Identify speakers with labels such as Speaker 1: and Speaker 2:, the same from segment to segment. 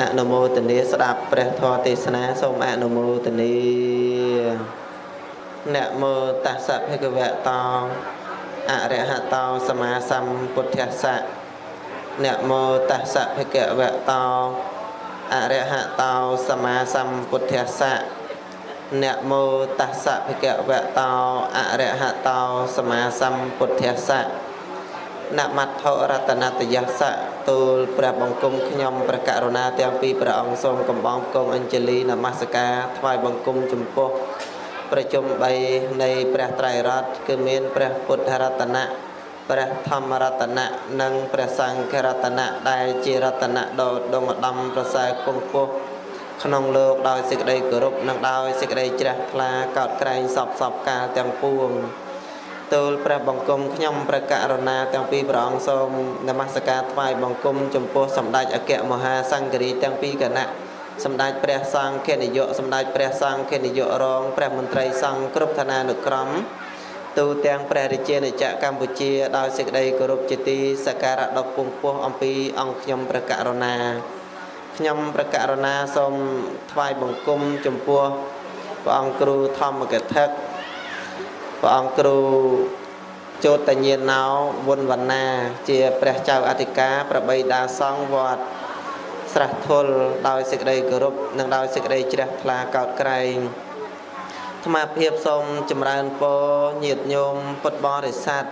Speaker 1: អនុមោទនាស្ដាប់ព្រះធម៌ទេសនាសូមអនុមោទនានមោតស្សៈភគវតោអរហតោសម្មាសម្ពុទ្ធស្សៈនមោតស្សៈភគវតោអរហតោសម្មាសម្ពុទ្ធស្សៈនមោតស្សៈភគវតោអរហតោសម្មាសម្ពុទ្ធស្សៈនមត្ថរតនតយសៈទូលព្រះបង្គំខ្ញុំព្រះករុណាទាំងពីរព្រះអង្គសូមកំបងគង់អញ្ជលីនមស្ការថ្វាយបង្គំចំពោះប្រជុំ3នៃព្រះត្រៃរតន៍គឺមានព្រះពុទ្ធរតនៈព្រះធម្មរតនៈនិងព្រះសង្ឃរតនៈដែលជារតនៈដ៏ដងឧត្តមប្រសើរគង់ពោះក្នុងលោកដោយសេចក្តីគោរពនិងដោយសេចក្តីជ្រះថ្លាកោតក្រែងសពសពកាលទាំងពួង ទូលព្រះបង្គំខ្ញុំព្រះករុណាទាំងពីរព្រះអង្គសូមនមស្ការថ្វាយបង្គំចំពោះសម្ដេចអគ្គមហាសង្ឃរាជទាំងពីរគណៈសម្ដេចព្រះសង្ឃនាយកសម្ដេចព្រះសង្ឃនាយករងព្រះមន្ត្រីសង្ឃគ្រប់ឋានានុក្រមទូទាំងព្រះរាជាណាចក្រកម្ពុជាដោយសេចក្តីគោរពជាទីសក្ការៈដ៏ពងពោះអំពីអង្គខ្ញុំព្រះករុណាខ្ញុំព្រះករុណាសូមថ្វាយបង្គំចំពោះព្រះអង្គគ្រូធម្មកថា ព្រះអង្គគ្រូចោតញ្ញាណោវុនវណ្ណា ជាព្រះចៅអធិការប្របីដាសង្ឃវត្តស្រះធុលដោយសេចក្តីគោរពនិងដោយសេចក្តីជ្រះថ្លាកោតក្រែងអាត្មាភាពសូមចម្រើនពរញាតិញោមពុទ្ធបរិស័ទ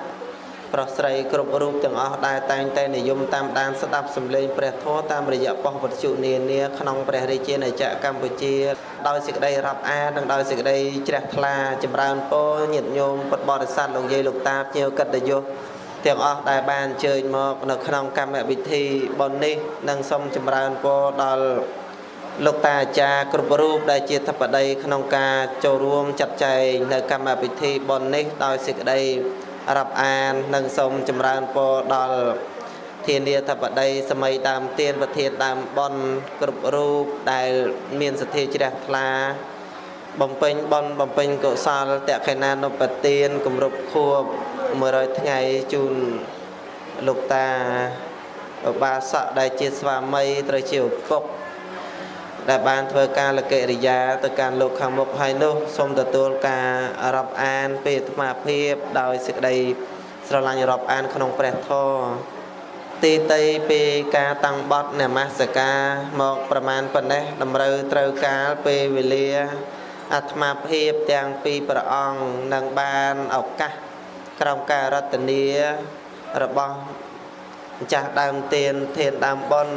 Speaker 1: ប្រុសស្រីគ្រប់រូបទាំងអស់ដែលតែងតែនិយមតាមដានស្ដាប់សម្លេងព្រះធម៌តាមរយៈប៉ុស្តិ៍វិទ្យុនានាក្នុងព្រះរាជាណាចក្រកម្ពុជាដោយសេចក្តីរាប់អាននិងដោយសេចក្តីជ្រះថ្លាចម្រើនពរញាតិញោមពុទ្ធបរិស័ទលោកយាយលោកតាភ្ញៀវកិត្តិយសទាំងអស់ដែលបានអញ្ជើញមកនៅក្នុងកម្មវិធីបុណ្យនេះនិងសូមចម្រើនពរដល់លោកតាអាចារ្យគ្រប់រូបដែលជាធិបតីក្នុងការចូលរួមចាត់ចែងនៅកម្មវិធីបុណ្យនេះដោយសេចក្តី រាប់អាននិងសូមចម្រើនពរដល់ធានាធិបតីសម័យដើមទៀនប្រធានដើមបនគ្រប់រូបដែលមានសទ្ធាជ្រះថ្លាបំពេញបនបំពេញកុសលតក្កិណានុបទានគម្រប់ខួប100ថ្ងៃជូនលោកតាឧបាសកដែលជាស្វាមីត្រូវជាឪពុក ដែលបានធ្វើការលកិរិយាទៅកាន់លោកខាងមុខហើយនោះសូមទទួលការរាប់អានពេលអាត្មាភាពដោយសេចក្តីស្រឡាញ់រាប់អានក្នុងព្រះធម៌ទីតីពេលការតាំងបត់នមស្ការមកប្រមាណប៉ុណ្ណេះតម្រូវត្រូវការពេលវេលាអាត្មាភាពទាំងពីរព្រះអង្គនឹងបានឱកាសក្រោមការរតនារបស់ម្ចាស់ដើមទៀនធានដើមបុណ្យ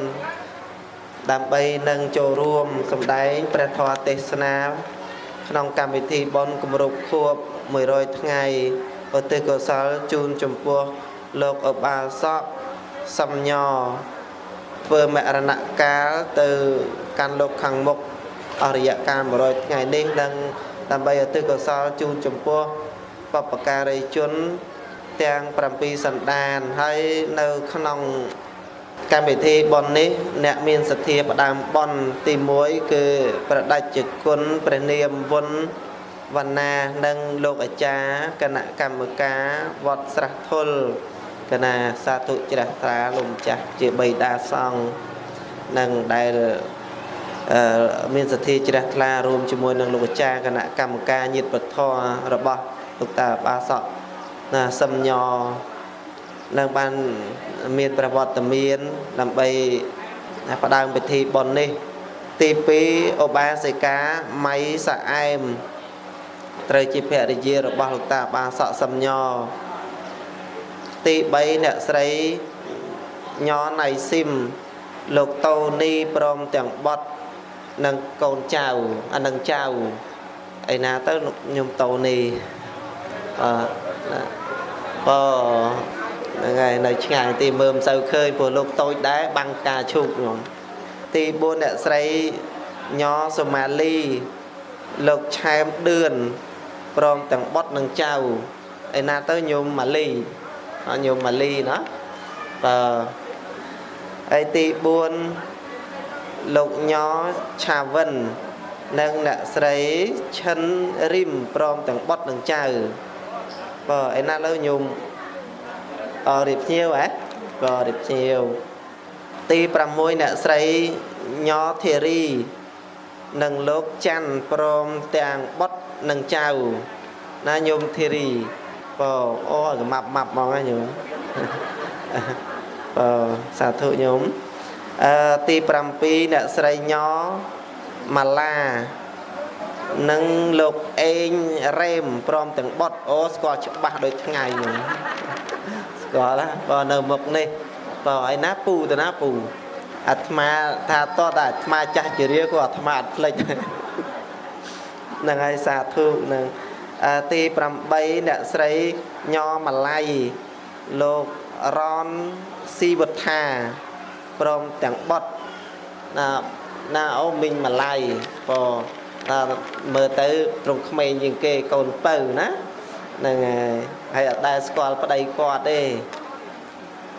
Speaker 1: ដើម្បីនឹងចូលរួមសម្ដែងព្រះធម៌ទេសនា ក្នុងកម្មវិធីបុណ្យគម្រប់ខួប100ថ្ងៃឧទ្ទិសកុសលជូនចំពោះលោកឧបាសកសំញធ្វើមរណកាលទៅកាន់លោកខាងមុខអរិយកាល100ថ្ងៃនេះនឹងដើម្បីឧទ្ទិសកុសលជូនចំពោះបពការីជនទាំង7សន្តានហើយនៅក្នុង កម្មវិធីប៉ុននេះអ្នកមានសទ្ធាផ្ដើមប៉ុនទី1គឺប្រដេចគុណព្រះនាមវុនវណ្ណានិងលោកអាចារ្យគណៈកម្មការវត្តស្រះធុលគណៈសាធុជ្រះត្រាលោកម្ចាស់ជាបិតាសង្ឃនិងដែលមានសទ្ធាជ្រះថ្លារួមជាមួយនឹងលោកអាចារ្យគណៈកម្មការញាតិពធរបស់លោកតាបាសកណាសំញ នឹងបានមានប្រវត្តិមានដើម្បីផ្ដើមពិធីបុណ្យនេះ ទី2ឧបាសិកាម៉ៃសាអែមត្រូវជាភរិយារបស់លោកតាបាសកសំញទី3អ្នកស្រីញណៃស៊ីមលោកតូនីព្រមទាំងបត់និងកូនចៅអានឹងចៅឯណាទៅខ្ញុំតូនីអឺអូ ហ្នឹងហើយនៅឆ្ងាយទីមើលមិនសូវឃើញព្រោះលោកតូចដែរបាំងការឈូកខ្ញុំទី4អ្នកស្រីញសុម៉ាលី លោកឆែមដឿនព្រមទាំងបុតនិងចៅឯណាទៅញោមម៉ាលីញោមម៉ាលីណាបើហើយទី4លោកញឆាវិននិងអ្នកស្រីឈិនរីមព្រមទាំងបុតនិងចៅបើឯណាលើញោម អរៀបភ្ញៀវហ៎ក៏រៀបភ្ញៀវទី6អ្នកស្រីញធារីនិងលោកច័ន្ទព្រមទាំងបុតនិងចៅណាញោមធារីបើអូកម៉ាប់ម៉ាប់ហ្មងណាញោមបើសាធុញោមអឺទី7អ្នកស្រីញម៉ាឡានិងលោកអេងរ៉េមព្រមទាំងបុតអូស្គាល់ច្បាស់ដូចថ្ងៃញោម ស្គាល់ណាបើនៅមុខនេះបើឯណាពូទៅណាពូអាត្មាថាតតតែអាត្មាចាស់ជារាក៏អាត្មាអត់ភ្លេចហ្នឹងហើយសាធុនឹងទី8អ្នកស្រីញម៉ាឡៃលោករនស៊ីវត្ថាព្រមទាំងបុតណាណាអូមីងម៉ាឡៃក៏ថាមើលទៅត្រង់ក្មេងជាងគេកូនពៅណាហ្នឹងហើយ ហើយអត់ដែលស្គាល់ប្តីគាត់ទេ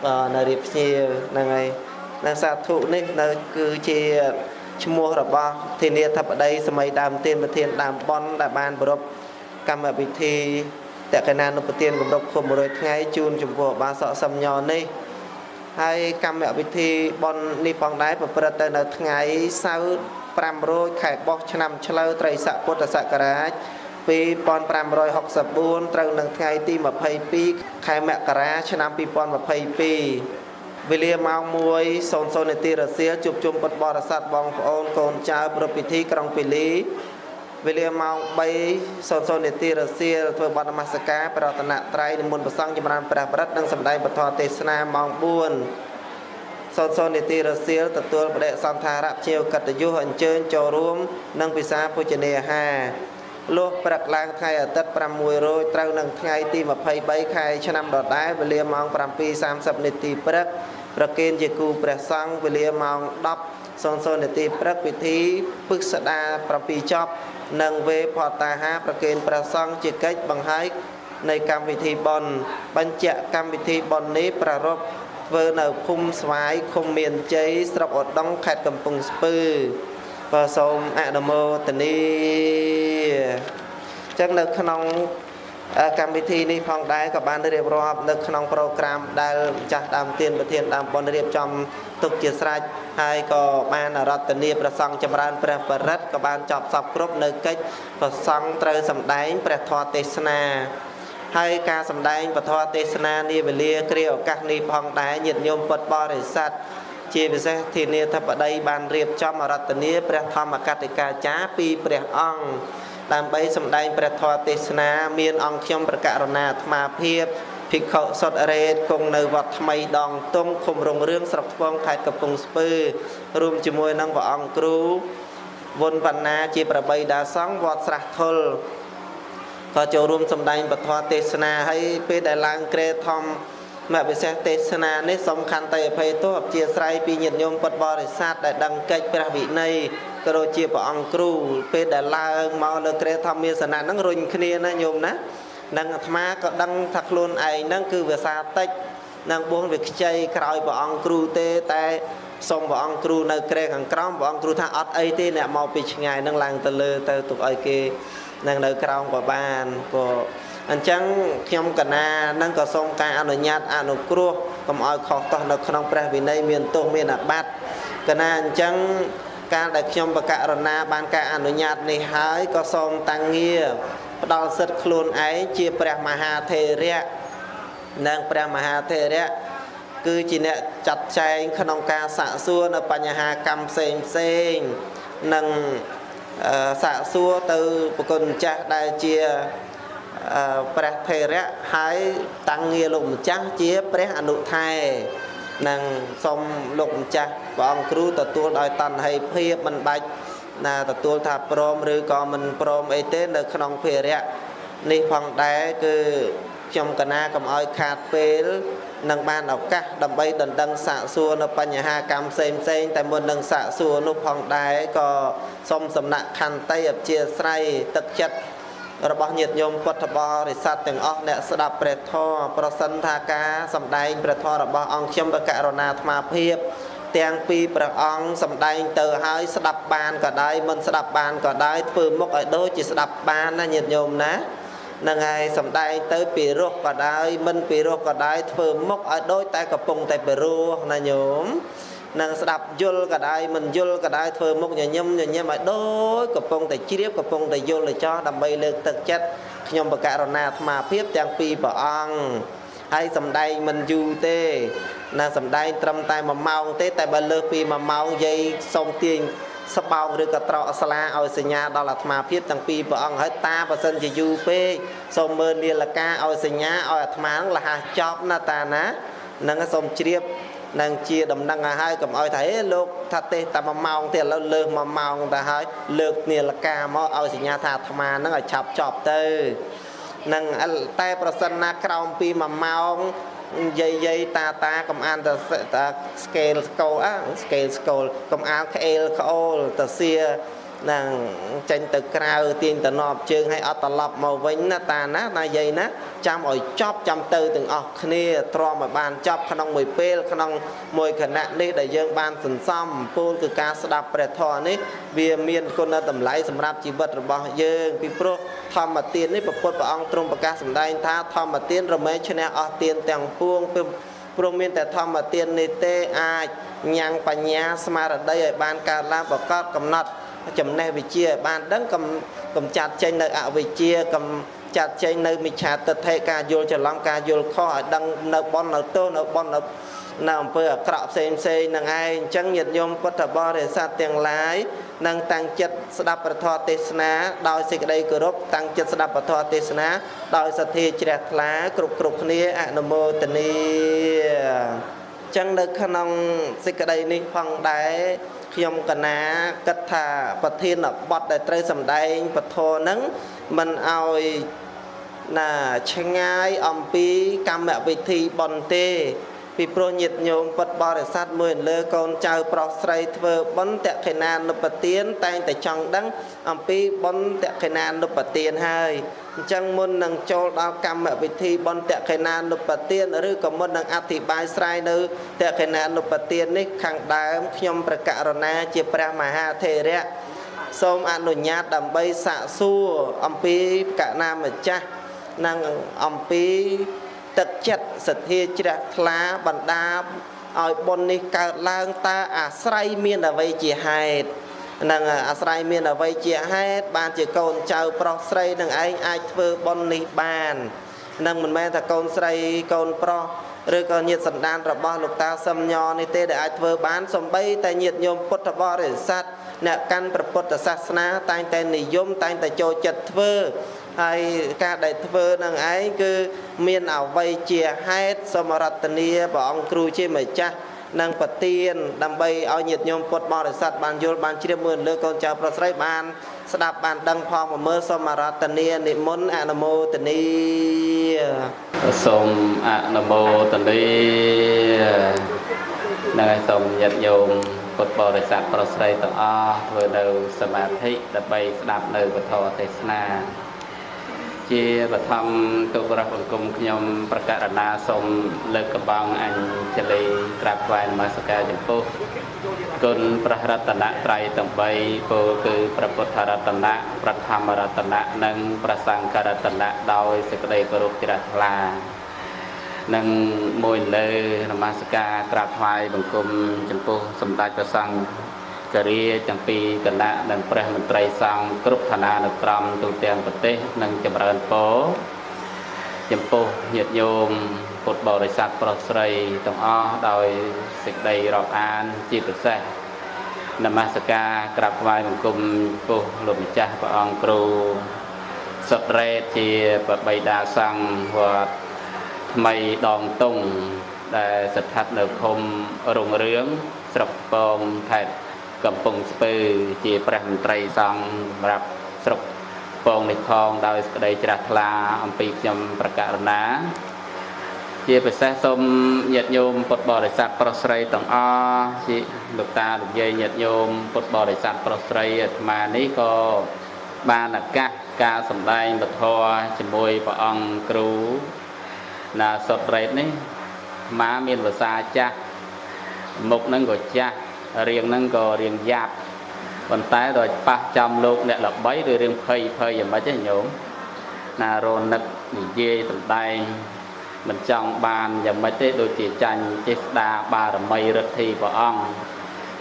Speaker 1: បាទនៅរៀបភ្ញៀវហ្នឹងហើយនៅសាធុនេះនៅគឺជាឈ្មោះរបស់ធានាធិបតីសម័យដើមទានប្រធានដើមប៉ុនដែលបានប្រពកម្មវិធីតកណានុប្រទានគម្រប់ខុប100ថ្ងៃជូនចំពោះបាសកសំញនេះហើយកម្មវិធីប៉ុននេះផងដែរប្រព្រឹត្តទៅនៅថ្ងៃសៅរ៍5រោចខែបោះឆ្នាំឆ្លូវត្រីស័កពុទ្ធសករាជ 2564ត្រូវនឹងថ្ងៃទី22ខែមករា ឆ្នាំ2022វេលាម៉ោង1:00នាទីរសៀលជួបជុំពុទ្ធបរិស័ទបងប្អូនកូនចៅប្រពិធីក្រុងពីលីវេលាម៉ោង3:00នាទីរសៀលធ្វើបទនមស្ការប្រតនត្រ័យនិមន្តប្រសង់ចម្រើនព្រះបរិត្តនិងសម្ដែងពធទេសនាម៉ោង4សូនសូននាទីរសៀលទទួលបដិសន្ធារៈជាវកតយុះអញ្ជើញចូលរួម និងពិសាភោជនាហារ លុះព្រឹកឡើងថ្ងៃអាទិត្យ6រោចត្រូវនឹងថ្ងៃទី23ខែឆ្នាំដដែលវេលាម៉ោង7:30នាទីព្រឹកប្រគេនជាគូព្រះសង្ឃវេលាម៉ោង10:00នាទីព្រឹកពិធីពឹកស្ដា7ចប់និងវេផតាហាប្រគេនព្រះសង្ឃជាកិច្ចបង្ហាយនៃកម្មវិធីបន់បញ្ជាក់កម្មវិធីបន់នេះប្រារព្ធធ្វើនៅភូមិស្វាយឃុំមានជ័យស្រុកឧដុង្គខេត្តកំពង់ស្ពឺ ក៏សូមអនុមោទនីអញ្ចឹងនៅក្នុងកម្មវិធីនេះផងដែរក៏បានរៀបរាប់នៅក្នុងប្រូក្រាមដែលម្ចាស់ដើមទានប្រធានដើមបុណ្យរៀបចំទុកជាស្រេចហើយក៏បានរតនីប្រសង់ចម្រើនព្រះបរិត្តក៏បានចប់សពគ្រប់នៅកិច្ចប្រសង់ត្រូវសម្ដែងព្រះធម៌ទេសនាហើយការសម្ដែងពធទេសនានាវេលាគ្រាឱកាសនេះផងដែរញាតិញោមពុទ្ធបរិស័ទ ជាពិសេសធានាធិបតីបានរៀបចំអរតនីព្រះធម្មកតិកាចារពីព្រះអង្គដើម្បីសម្ដែងព្រះធម៌ទេសនា មានអង្គខ្ញុំប្រកាសរណាអាត្មាភាពភិក្ខុសុតរេតគង់នៅវត្តថ្មីដងតុងឃុំរងរឿងស្រុកថ្វងខេត្តកំពង់ស្ពឺរួមជាមួយនឹងព្រះអង្គគ្រូវុនវណ្ណាជាប្របីដាសង្ឃវត្តស្រះធុលក៏ចូលរួមសម្ដែងពធទេសនាហើយពេលដែលឡើងក្រេធម្ម មគ្គវិសេសទេសនានេះសំខាន់តែអភ័យទោសអព្យាស្រ័យពីញាតិញោមពុទ្ធបរិស័ទដែលដឹងកិច្ចព្រះវិន័យក៏ដូចជាព្រះអង្គគ្រូពេលដែលឡើងមកលើក្រេធម្មាសនៈហ្នឹងរុញគ្នាណាញោមណានឹងអាត្មាក៏ដឹងថាខ្លួនឯងហ្នឹងគឺវាសាតិចនឹងបួងវាខ្ចីក្រោយព្រះអង្គគ្រូទេតែសូមព្រះអង្គគ្រូនៅក្រែខាងក្រោមព្រះអង្គគ្រូថាអត់អីទេអ្នកមកពីឆ្ងាយនឹងឡើងទៅលើទៅទុកឲ្យគេនឹងនៅក្រោមក៏បានព្រោះ អញ្ចឹងខ្ញុំកណានឹងក៏សូមការអនុញ្ញាតអនុគ្រោះកុំឲ្យខុសតោះនៅក្នុងព្រះវិន័យមានទោសមានអាបត្តិកណាអញ្ចឹងកាលដែលខ្ញុំបកករណាបានការអនុញ្ញាតនេះហើយក៏សូមតាំងងារផ្ដល់សិទ្ធិខ្លួនឯងជាព្រះមហាថេរៈនិងព្រះមហាថេរៈគឺជាអ្នកចាត់ចែងក្នុងការសាកសួរនៅបញ្ហាកម្មផ្សេងផ្សេងនិងសាកសួរទៅប្រគុណម្ចាស់ដែលជា ព្រះថេរៈហើយតាំងងារលោកម្ចាស់ជាព្រះអនុថែនឹងសូមលោកម្ចាស់ព្រះអង្គគ្រូទទួលដោយតណ្ហិភាពមិនបាច់ណាទទួលថាព្រមឬក៏មិនព្រមអីទេនៅក្នុងភារៈនេះផងដែរគឺខ្ញុំកណាកុំឲ្យខាតពេលនឹងបានឱកាសដើម្បីដណ្ដឹងសាកសួរនៅបញ្ហាកម្មផ្សេងផ្សេងតែមុននឹងសាកសួរនោះផងដែរក៏សូមសំណាក់ខន្តីអព្យាស្រ័យទឹកចិត្ត របស់ញាតិញោមពុទ្ធបរិស័ទទាំងអស់អ្នកស្ដាប់ព្រះធម៌ប្រសិនថាការសម្ដែងព្រះធម៌របស់អង្គខ្ញុំបកករណាអាត្មាភាពទាំងពីរព្រះអង្គសម្ដែងទៅហើយស្ដាប់បានក៏ដោយមិនស្ដាប់បានក៏ដោយធ្វើមុខឲ្យដូចជាស្ដាប់បានណាញាតិញោមណានឹងហើយសំដែងទៅពីរោះក៏ដោយមិនពីរោះក៏ដោយធ្វើមុខឲ្យដូចតែកំពុងតែពីរោះណាញោម នឹងស្ដាប់យល់ក៏ដោយមិនយល់ក៏ដោយធ្វើមុខញញឹមញញឹមឲ្យដូចកំពុងតែជ្រាបកំពុងតែយល់ទៅចោះដើម្បីលើកទឹកចិត្តខ្ញុំបកករណាអាត្មាភាពទាំងពីរព្រះអង្គហើយសំដែងមិនយូរទេណាសំដែងត្រឹមតែ1ម៉ោងទេ តែបើលើសពី1ម៉ោងយាយសូមទាញស្បោងឬក៏ត្រកស្លាឲ្យសញ្ញាដល់អាត្មាភាពទាំងពីរព្រះអង្គហើយតាបើសិនជាយូរពេកសូមមើលនាឡិកាឲ្យសញ្ញាឲ្យអាត្មាលះចប់ណាតាណានឹងសូមជ្រាប នឹងជាដំណឹងឲ្យហើយកុំឲ្យថាហេលោកថាទេតែ1ម៉ោងទៀតឥឡូវលើស1ម៉ោងទៅហើយលើកនាឡិកាមកឲ្យសញ្ញាថាអាត្មានឹងឲ្យឆាប់ចប់ទៅនឹងតែប្រសិនណាក្រោមពី1ម៉ោងយាយយាយតាតាកំអានតែតា scale ស្កូលអា scale ស្កូលកំអានក្អេលក្អូលទៅសៀ នឹងចេញទៅក្រៅទាញតំណប់ជើងឲ្យអត់ត្រឡប់មកវិញណាតាណាណាយាយណាចាំឲ្យចប់ចាំទៅទាំងអស់គ្នាទ្រាំឲ្យបានចប់ក្នុងមួយពេលក្នុងមួយគណៈនេះដែលយើងបានសន្សំពូលគឺការស្ដាប់ព្រះធម៌នេះវាមានគុណតម្លៃសម្រាប់ជីវិតរបស់យើងពីព្រោះធម្មទាននេះព្រះពុទ្ធព្រះអង្គទ្រង់ប្រកាសសម្ដែងថាធម្មទានរមែងឈ្នះអស់ទានទាំងពួងព្រោះមានតែធម្មទាននេះទេអាចញ៉ាំងបញ្ញាស្មារតីឲ្យបានកើតឡើងប្រកបកំណត់ ចំណេះវិជ្ជាបានដឹងកំកំចាត់ចេញនៅអវិជ្ជាកំចាត់ចេញនៅមិច្ឆាទិដ្ឋិការយល់ច្រឡំការយល់ខុសឲ្យដឹងនៅបននៅទោសនៅបននៅនៅអំពើអាក្រក់ផ្សេងផ្សេងនឹងឯងអញ្ចឹងញាតិញោមពុទ្ធបរិស័ទទាំងឡាយនឹងតាំងចិត្តស្ដាប់ព្រះធម៌ទេសនាដោយសេចក្តីគោរពតាំងចិត្តស្ដាប់ព្រះធម៌ទេសនាដោយសទ្ធាជ្រះថ្លាគ្រប់គ្រប់គ្នាអនុមោទនីអញ្ចឹងនៅក្នុងសេចក្តីនេះផងដែរ ខ្ញុំកណាគិតថាប្រធានបទដែលត្រូវសម្ដែងពធហ្នឹងមិនឲ្យណាឆ្ងាយអំពីកម្មវិធីបន់ទេ ពីព្រោះញាតិញោមពុតបរិស័ទមួយលើកូនចៅប្រុសស្រីធ្វើបុណ្យតក្កិណានុបទានតែងតែចង់ដឹងអំពីបុណ្យតក្កិណានុបទានហើយអញ្ចឹងមុននឹងចូលដល់កម្មវិធីបុណ្យតក្កិណានុបទានឬក៏មុននឹងអធិប្បាយស្រាយនៅតក្កិណានុបទាននេះខាងដើមខ្ញុំប្រកាសរណាជាព្រះមហាថេរៈសូមអនុញ្ញាតដើម្បីសាកសួរអំពីកណាម្ចាស់និងអំពី ទឹកចិត្តសទ្ធាជ្រះថ្លាបណ្ដាឲ្យបុណ្យនេះកើតឡើងតើអាស្រ័យមានអ្វីជាហេតុនឹងអាស្រ័យមានអ្វីជាហេតុបានជាកូនចៅប្រុសស្រីនឹងឯងអាចធ្វើបុណ្យនេះបាននឹងមិនមែនថាកូនស្រីកូនប្រុសឬក៏ញាតិសន្តានរបស់លោកតាសឹមញនេះទេដែលអាចធ្វើបានសំបីតែញាតិញោមពុទ្ធបរិស័ទអ្នកកាន់ព្រះពុទ្ធសាសនាតែងតែនិយមតែងតែចូលចិត្តធ្វើ ហើយការដែលធ្វើនឹងឯងគឺមានអវ័យជាហេតុសមរតនីព្រះអង្គគ្រូជាម្ចាស់និងប្រទៀនដើម្បីឲ្យញាតិញោមពុទ្ធបរិស័ទបានយល់បានជ្រាបមើលលើកូនចៅប្រុសស្រីបានស្ដាប់បានដឹងផងមើលសូមរតនីនិមន្តអនុមោទនី
Speaker 2: សូមអនុមោទនីនឹងឲ្យសូមញាតិញោមពុទ្ធបរិស័ទប្រុសស្រីទាំងអស់ធ្វើនៅសមាធិដើម្បីស្ដាប់នៅពធទេសនា ជាបឋមទុបរៈបង្គំខ្ញុំប្រកាសណាសូមលើកកំបងអញ្ជលីក្រាបថ្វាយនមស្ការចំពោះគុណព្រះរតនត្រ័យទាំង3ពោលគឺព្រះពុទ្ធរតនៈព្រះធម្មរតនៈនិងព្រះសង្ឃរតនៈដោយសេចក្តីគោរពជ្រះថ្លានិងមួយលើនមស្ការក្រាបថ្វាយបង្គំចំពោះសម្ដេចព្រះសង្ឃ គរាទាំងពីរគណៈនិងព្រះមន្ត្រីសង្ឃគ្រប់ឋានានុក្រមទូទាំងប្រទេសនិងចម្រើនពរចំពោះញាតិញោមពុទ្ធបរិស័ទប្រុសស្រីទាំងអស់ដោយសេចក្តីរាប់អានជាពិសេសនមស្ការក្រាបថ្វាយបង្គំពុះលោកម្ចាស់ព្រះអង្គគ្រូសុតរ៉េតជាប្របីតាសង្ឃវត្តថ្មីដងតុងដែលស្ថិតនៅឃុំរងរឿងស្រុកពងខេត្ត កំពង់ស្ពឺជាព្រះមន្ត្រីសង្ឃសម្រាប់ស្រុកពងនេះផងដោយសេចក្តីជ្រះថ្លាអំពីខ្ញុំប្រកាសណាជាពិសេសសូមញាតិញោមពុទ្ធបរិស័ទប្រុសស្រីទាំងអស់ជាលោកតាលោកយាយញាតិញោមពុទ្ធបរិស័ទប្រុសស្រីអាត្មានេះក៏បានឱកាសការសម្ដែងពធជាមួយព្រះអង្គគ្រូណាសុតរ៉េតនេះអាត្មាមានភាសាចាស់មុខនឹងក៏ចាស់ រៀងហ្នឹងក៏រៀងយ៉ាប់ប៉ុន្តែដល់ប៉ះចំលោកអ្នកល្បីឬរឿងភ័យភ័យយ៉ាងម៉េចទេញោមណារនឹកនិយាយសំដែងមិនចង់បានយ៉ាងម៉េចទេដូចជាចាញ់ចេស្តាបារមីរិទ្ធិព្រះអង្គ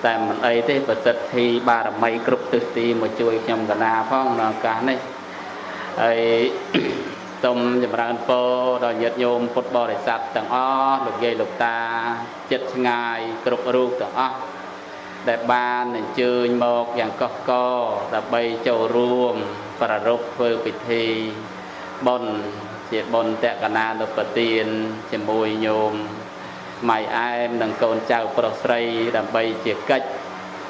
Speaker 2: តែមិនអីទេប្រសិទ្ធិបារមីគ្រប់ទិសទីមកជួយខ្ញុំកណាផងនៅឱកាសនេះហើយសូមចម្រើនពរដល់ញាតិញោមពុទ្ធបរិស័ទទាំងអស់លោកយាយលោកតាចិត្តឆ្ងាយគ្រប់រូបទាំងអស់ ដែលបានអញ្ជើញមកយ៉ាងកុះកដើម្បីចូលរួមប្រារព្ធធ្វើពិធីបុណ្យជាបុណ្យតកណានុបទានជាមួយញោមម៉ៃអែមនិងកូនចៅប្រុសស្រីដើម្បីជាកិច្ច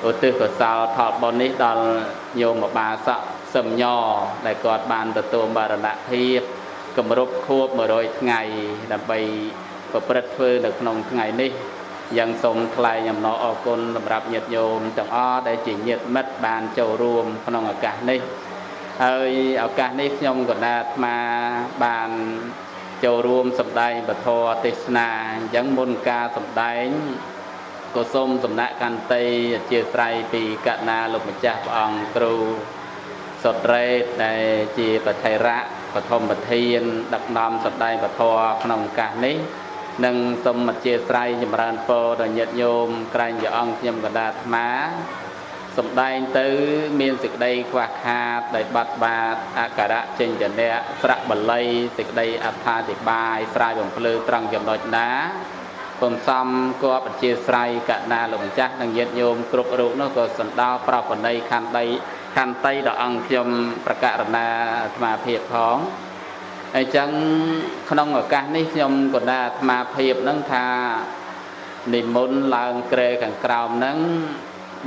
Speaker 2: ឧទ្ទិសកុសលផលបុណ្យនេះដល់ញោមបាសកសឹមញដែលគាត់បានទទួលបរណភាពគម្រប់ខួប100ថ្ងៃដើម្បីប្រព្រឹត្តធ្វើនៅក្នុងថ្ងៃនេះ យ៉ាងសូមថ្លែងអំណរអគុណសម្រាប់ញាតិញោមទាំងអស់ដែលជាញាតិមិត្តបានចូលរួមក្នុងឱកាសនេះហើយឱកាសនេះខ្ញុំកណ្ដាអាត្មាបានចូលរួមសម្ដែងពធទេសនាអញ្ចឹងមុនការសម្ដែងក៏សូមសំណាក់កន្តីអធិស្ឋានពីកណាលោកម្ចាស់ព្រះអង្គគ្រូសុត្រេតដែលជាបថេរៈបឋមប្រធានដឹកនាំសម្ដែងពធក្នុងឱកាសនេះ និងសូមអធិស្ឋានចម្រើនពរដល់ញាតិញោមក្រែងព្រះអង្គខ្ញុំកណ្ដាអាត្មាសំដែងទៅមានសេចក្តីខ្វះខាតដោយបាត់បាតអក្ខរៈចេញចនៈស្រៈបល័យសេចក្តីអត្ថាធិប្បាយស្រាយបំភ្លឺត្រង់ចំណុចណាពំសំគបអធិស្រ័យកណាលោកម្ចាស់និងញាតិញោមគ្រប់រូបនោះក៏សណ្ដោប្រពណីខណ្ឌដីខន្តីដល់អង្គខ្ញុំប្រកាសណាអាត្មាភាពផង អញ្ចឹងក្នុងឱកាសនេះខ្ញុំក៏ណាអាត្មាភាពនឹងថានិមន្តឡើងក្រែខាងក្រោមហ្នឹង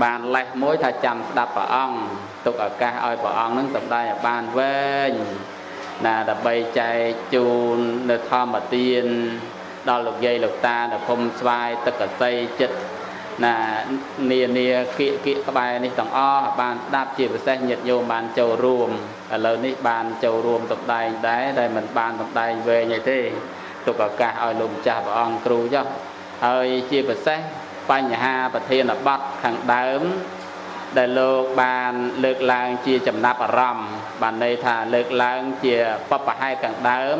Speaker 2: បានលេះមួយថាចាំស្ដាប់ព្រះអង្គទុកឱកាសឲ្យព្រះអង្គនឹងសម្ដែងឲ្យបានវែងណាដើម្បីចែកជូននៅធម្មទានដល់លោកយាយលោកតានៅភូមិស្វាយទឹកកសីចិត្ត ណានានាគៀកគៀកក្បែរនេះទាំងអស់បានស្ដាប់ជាពិសេសញាតិញោមបានចូលរួមឥឡូវនេះបានចូលរួមសម្ដែងដែរតែមិនបានសម្ដែងវែងអីទេទុកឱកាសឲ្យលោកម្ចាស់ព្រះអង្គគ្រូចុះហើយជាពិសេសបញ្ហាប្រធានបទខាងដើម ដែលលោកបានលើកឡើងជាចំណាប់អារម្មណ៍បានន័យថាលើកឡើងជាបបហេតុខាងដើម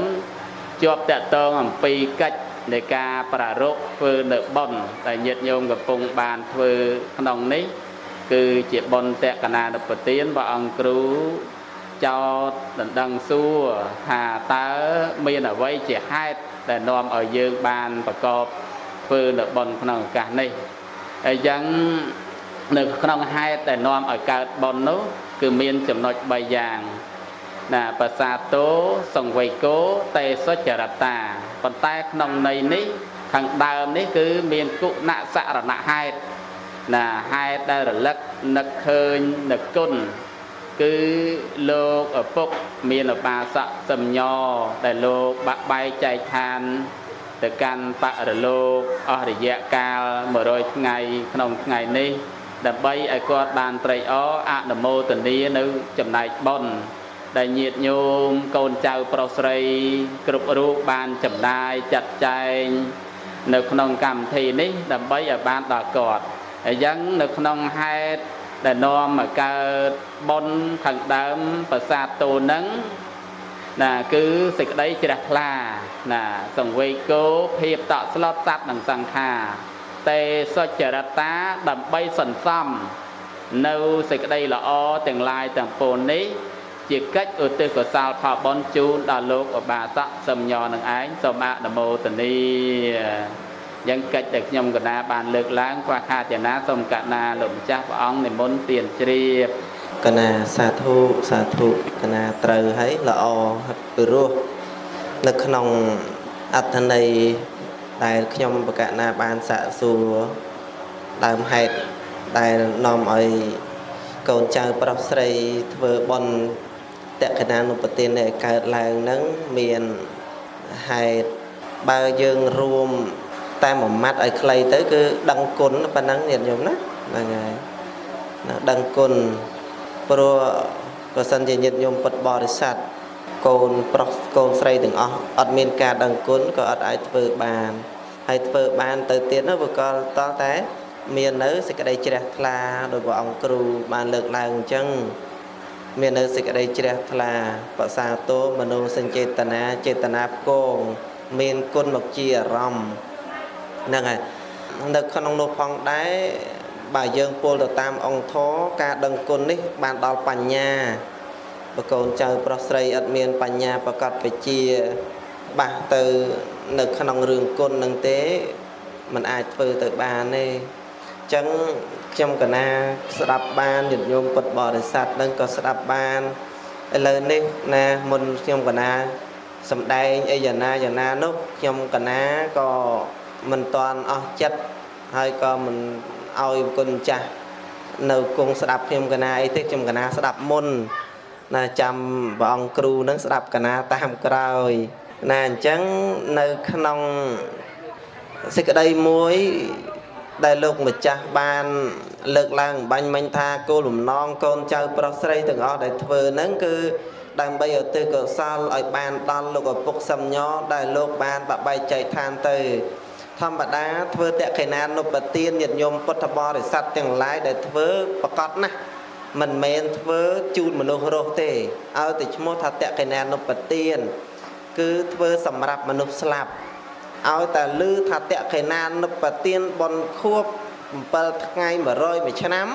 Speaker 2: ជាប់តកតងអំពីកិច្ច នៃការប្រារព្ធធ្វើនៅបុណ្យដែលញាតិញោមកំពុងបានធ្វើក្នុងនេះគឺជាបុណ្យតកណានុពទានព្រះអង្គគ្រូចោតដណ្ដឹងសួរថាតើមានអ្វីជាហេតុដែលនាំឲ្យយើងបានប្រកបធ្វើនៅបុណ្យក្នុងឱកាសនេះហើយយ៉ាងនៅក្នុងហេតុដែលនាំឲ្យកើតបុណ្យនោះគឺមានចំណុច3យ៉ាង ណាបសាទោសង្វេគោតេសុចរតាប៉ុន្តែក្នុងន័យនេះខាងដើមនេះគឺមានគុណសរណហេតុណាហេតុដែលរលឹកនឹកឃើញនឹកគុណគឺលោកឪពុកមានឧបាសកសំញដែលលោកបាក់បែកចែកឋានទៅកាន់បរលោកអស់រយៈកាល100ថ្ងៃក្នុងថ្ងៃនេះដើម្បីឲ្យគាត់បានត្រេកអរអនុមោទនានៅចំណែកបុណ្យ ដែលញាតញោមកូនចៅប្រុសស្រី គ្រប់រូបបានចំណាយចាត់ចែងនៅក្នុងកម្មវិធីនេះ ដើម្បីឲ្យបានដល់គាត់ហើយយ៉ាងនៅក្នុងហេតុដែលនាំឲ្យកើតបុណ្យខាងដើមប្រាសាទតូននឹងណាគឺសេចក្តីជ្រះថ្លាណាសង្វេគោភាពតក់ស្លុតសัตว์និងសង្ខារតេសុចរតាដើម្បីសន្សំនៅសេចក្តីល្អទាំងឡាយទាំងពួងនេះ ជាកិច្ចឧទ្ទិសកុសលផលបុណ្យជូនដល់លោកឧបាសកសំញនឹងឯងសូមអនុមោទនីយ៉ាងកិច្ចដែលខ្ញុំកណាបានលើកឡើងខ្វះខាតយ៉ាងណាសូមកណាលោកម្ចាស់ព្រះអង្គនិមន្តទានជ្រាប
Speaker 1: កណាសាធុសាធុកណាត្រូវហើយល្អពិរោះនៅក្នុងអត្ថន័យដែលខ្ញុំបកណាបានសាកសួរដើមហេតុដែលនាំឲ្យកូនចៅប្រុសស្រីធ្វើបន់ តក្កណានុពទានដែលកើតឡើងនឹងមានហេតុបើយើងរួមតាមមួយម៉ាត់ឲ្យខ្លីទៅគឺដឹងគុណប៉ុណ្ណឹងញាតិញោមណាហ្នឹងហើយដឹងគុណព្រោះប្រសិនជាញាតិញោមពុទ្ធបរិស័ទកូនប្រុសកូនស្រីទាំងអស់អត់មានការដឹងគុណក៏អត់អាចធ្វើបានហើយធ្វើបានទៅទៀតនោះវាក៏តតែមាននៅសេចក្តីជ្រះថ្លាដោយព្រះអង្គគ្រូបានលើកឡើងអញ្ចឹង មាននៅសេចក្តីជ្រះថ្លាបសាទោមនោសញ្ចេតនាចេតនាផ្គងមានគុណមកជាអារម្មណ៍ហ្នឹងហើយនៅក្នុងនោះផងដែរបើយើងពោលទៅតាមអង្គធរការដឹងគុណនេះ បានដល់បញ្ញាបើកូនចៅប្រុសស្រីអត់មានបញ្ញាប្រកបវិជ្ជាបាសទៅនៅក្នុងរឿងគុណនឹងទេมันអាចធ្វើទៅបានទេអញ្ចឹងខ្ញុំកណាស្ដាប់បានញាតិញោមពុទ្ធបរិស័ទនឹងក៏ស្ដាប់បានឥឡូវនេះណាមុនខ្ញុំកណាសំដែងអីយ៉ាងណាយ៉ាងណានោះខ្ញុំកណាក៏មិនតាន់អស់ចិត្តហើយក៏មិនឲ្យគុណចាស់នៅគង់ស្ដាប់ខ្ញុំកណាអីទេខ្ញុំកណាស្ដាប់មុនណាចាំព្រះអង្គគ្រូនឹងស្ដាប់កណាតាមក្រោយណាអញ្ចឹងនៅក្នុងសេចក្តីមួយ ដែលលោកម្ចាស់បាន លើកឡើងបាញ់មិញថាគោលបំណងកូនចៅប្រុសស្រីទាំងអស់ដែលធ្វើហ្នឹងគឺដើម្បីឧទ្ទិសកុសលឲ្យបានដល់លោកឪពុកសំញដែលលោកបានបបែកចែកឋានទៅ ធម្មតាធ្វើតក្កិណានុបទានញាតិញោមពុទ្ធបរិស័ទទាំងឡាយដែលធ្វើប្រកបណាស់មិនមែនធ្វើជូនមនុស្សរស់ទេឲ្យតែឈ្មោះថាតក្កិណានុបទាន គឺធ្វើសម្រាប់មនុស្សស្លាប់ ឲ្យតែលឺថាតក្កិណានុបទានបនខួប7ថ្ងៃ100មួយឆ្នាំ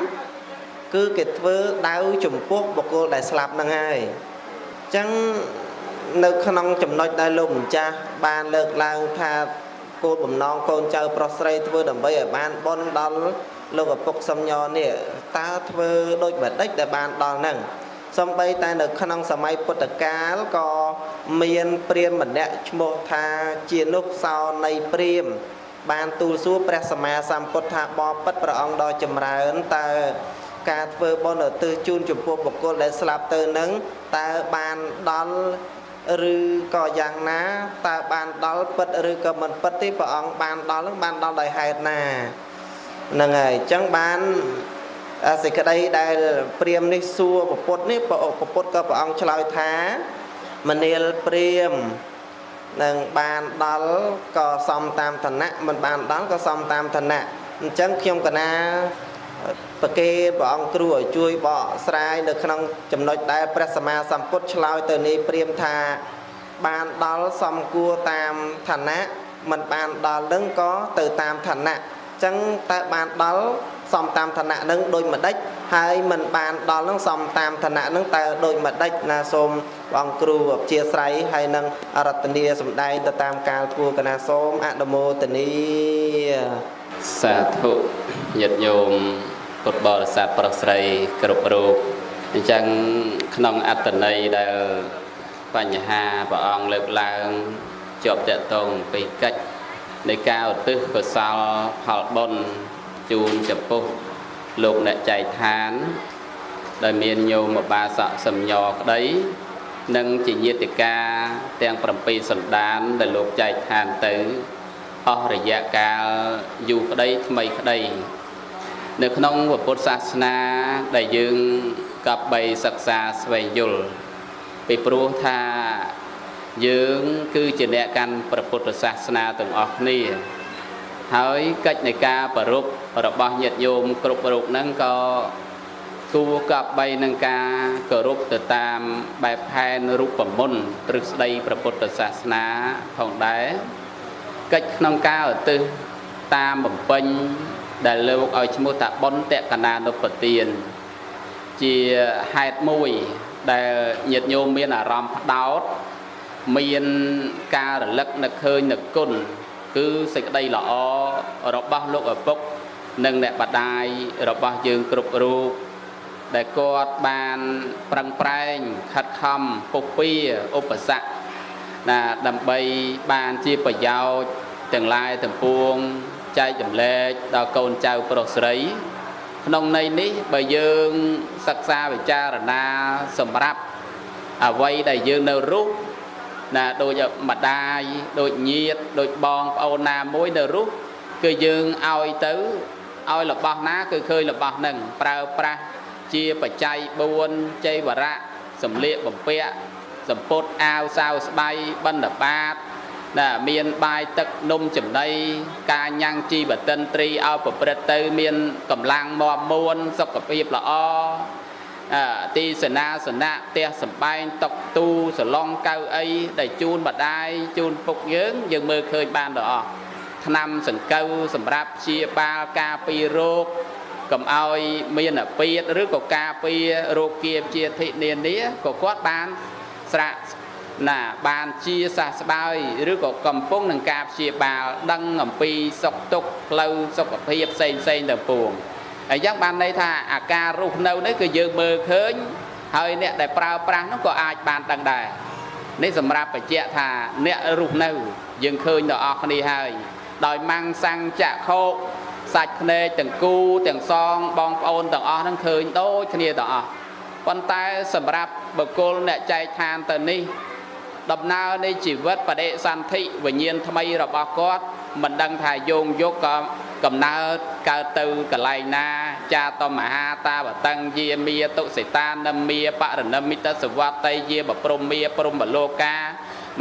Speaker 1: គឺគេធ្វើដៅចំពោះបុគ្គលដែលស្លាប់ហ្នឹងហើយអញ្ចឹងនៅក្នុងចំណុចដែលលោកម្ចាស់បានលើកឡើងថាគោលបំណងកូនចៅប្រុសស្រីធ្វើដើម្បីឲ្យបានបន់ដល់លោកឪពុកសំញនេះតើធ្វើដូចម្ដេចដែលបានដល់ហ្នឹង សំបីតែនៅក្នុងសម័យពុទ្ធកាលក៏មានព្រាហ្មណ៍ម្នាក់ឈ្មោះថាជានុសោនៃព្រាហ្មណ៍បានទូលសួរព្រះសម្មាសម្ពុទ្ធថាបបិទ្ធព្រះអង្គដ៏ចម្រើនតើការធ្វើបុណ្យឧទ្ទិសជូនចំពោះបុគ្គលដែលស្លាប់ទៅនឹងតើបានដល់ឬក៏យ៉ាងណាតើបានដល់ពិតឬក៏មិនពិតទេព្រះអង្គបានដល់នឹងបានដល់ដោយហេតុណាហ្នឹងហើយអញ្ចឹងបាន សេចក្តីដែលព្រាមនេះសួរពពុទ្ធនេះពពុទ្ធក៏ព្រះអង្គឆ្លើយថាមនាលព្រាមនឹងបានដល់ក៏សំតាមឋានៈមិនបានដល់ក៏សំតាមឋានៈអញ្ចឹងខ្ញុំកណាប្រគេព្រះអង្គគ្រូឲ្យជួយបកស្រាយនៅក្នុងចំណុចដែលព្រះសម្មាសម្ពុទ្ធឆ្លើយទៅនេះព្រាមថាបានដល់សំគួរតាមឋានៈមិនបានដល់នឹងក៏ទៅតាមឋានៈអញ្ចឹងតើបានដល់ សំតាមឋានៈនឹងដូចម្ដេចហើយមិនបានដល់នឹងសំតាមឋានៈនឹងតើដូចម្ដេចណាសូមព្រះអង្គគ្រូអព្យាស្រ័យហើយនឹងអរតនីសម្ដែងទៅតាមកាលគួរកណាសូមអនុមោទនី
Speaker 2: សាធុញាតិញោមពុទ្ធបរិស័ទប្រុសស្រីគ្រប់រូបអញ្ចឹងក្នុងអត្តន័យដែលបញ្ហាព្រះអង្គលើកឡើងជាប់តកតងពីកិច្ចនៃការឧទ្ទិសកុសលផលបុណ្យ ជូនចំពោះលោកអ្នកចែកឋាន ដែលមានញោមបាសកសំញក្តី និងជាញាតិកាទាំង7សន្តានដែលលោកចែកឋានទៅអស់រយៈកាលយូរក្តីថ្មីក្តី នៅក្នុងពុទ្ធសាសនាដែលយើងកប់បីសិក្សាស្វែងយល់ពីព្រោះថាយើងគឺជាអ្នកកាន់ព្រះពុទ្ធសាសនាទាំងអស់គ្នា ហើយកិច្ចនៃការប្ររព របស់ញាតិញោមគ្រប់រូបហ្នឹងក៏គួរកប់បីនឹងការគោរពទៅតាមបែបផែនរូបមន្តទ្រឹស្ដីព្រះពុទ្ធសាសនាផងដែរកិច្ចក្នុងការឧទ្ទិសតាមបំពេញដែលលោកឲ្យឈ្មោះថាបុណ្យតកណានុពទានជាហេតុមួយដែលញាតិញោមមានអារម្មណ៍ផ្ដោតមានការរលឹកនឹកឃើញនឹកគុណគឺសេចក្តីល្អរបស់លោកឪពុក និងអ្នកបដាយរបស់យើងគ្រប់រូបដែលគាត់បានប្រឹងប្រែងខិតខំពុះពៀឧបសគ្គណាដើម្បីបានជាប្រយោជន៍ទាំងឡាយទាំងពួងចែកចម្លែកដល់កូនចៅប្រុសស្រី ក្នុងន័យនេះបើយើងសិក្សាវិចារណាសម្រាប់អ្វីដែលយើងនៅរស់ណាដូចម្ដាយដូចញាតដូចបងប្អូនណាមួយនៅរស់គឺយើងឲ្យទៅ ឲ្យរបស់ណា គឺឃើញរបស់នឹងប្រើប្រាស់ជាបច្ច័យ4ចៃវរៈសម្លៀកបំពាក់សម្ពុតអាវសាវស្បៃបណ្ឌបាតណាមានបាយទឹកនំចំណីការញ៉ាំងជីវតិនត្រីឲ្យប្រព្រឹត្តទៅ មានកម្លាំងមាំមួនសុខភាពល្អអឺទីសេនាសនៈផ្ទះសំបែងតុកទូសឡុងកៅអីដែលជូនបដាយជូនពុកយើង យើងមើលឃើញបានទាំងអស់ ថ្នាំសង្កូវសម្រាប់ព្យាបាលការពាររោគកុំឲ្យមានអាពាធឬក៏ការពាររោគគាជាធិនានាក៏គាត់បានស្រាក់ណាបានជាសះស្បើយឬក៏កំពុងនឹងការព្យាបាលដឹងអំពីសុខទុក្ខផ្លូវសុខភាពផ្សេងផ្សេងទាំងពួងអញ្ចឹងបានន័យថាអាការរស់នៅនេះគឺយើងមើលឃើញហើយអ្នកដែលប្រើប្រាស់នោះក៏អាចបានដឹងដែរនេះសម្រាប់បញ្ជាក់ថាអ្នករស់នៅ យើងឃើញដល់អស់គ្នាហើយ ដោយម៉ាំងសាំងចាក់ខោកសាច់ភ្នែកទាំងគូទាំងសងបងប្អូនទាំងអស់ហ្នឹងឃើញដូចគ្នាទាំងអស់ប៉ុន្តែសម្រាប់បុគ្គលអ្នកចែកឋានទៅនេះ ដំណើរនៃជីវិតបដិសន្ធិវិញ្ញាណថ្មីរបស់គាត់មិនដឹងថាយោងយកក៏កំណើតកើតទៅកន្លែងណា ចាតមហាតាបតੰយាមាតុសិតានមាបរណមិតសវត្តយាបព្រំមាព្រំបលោកា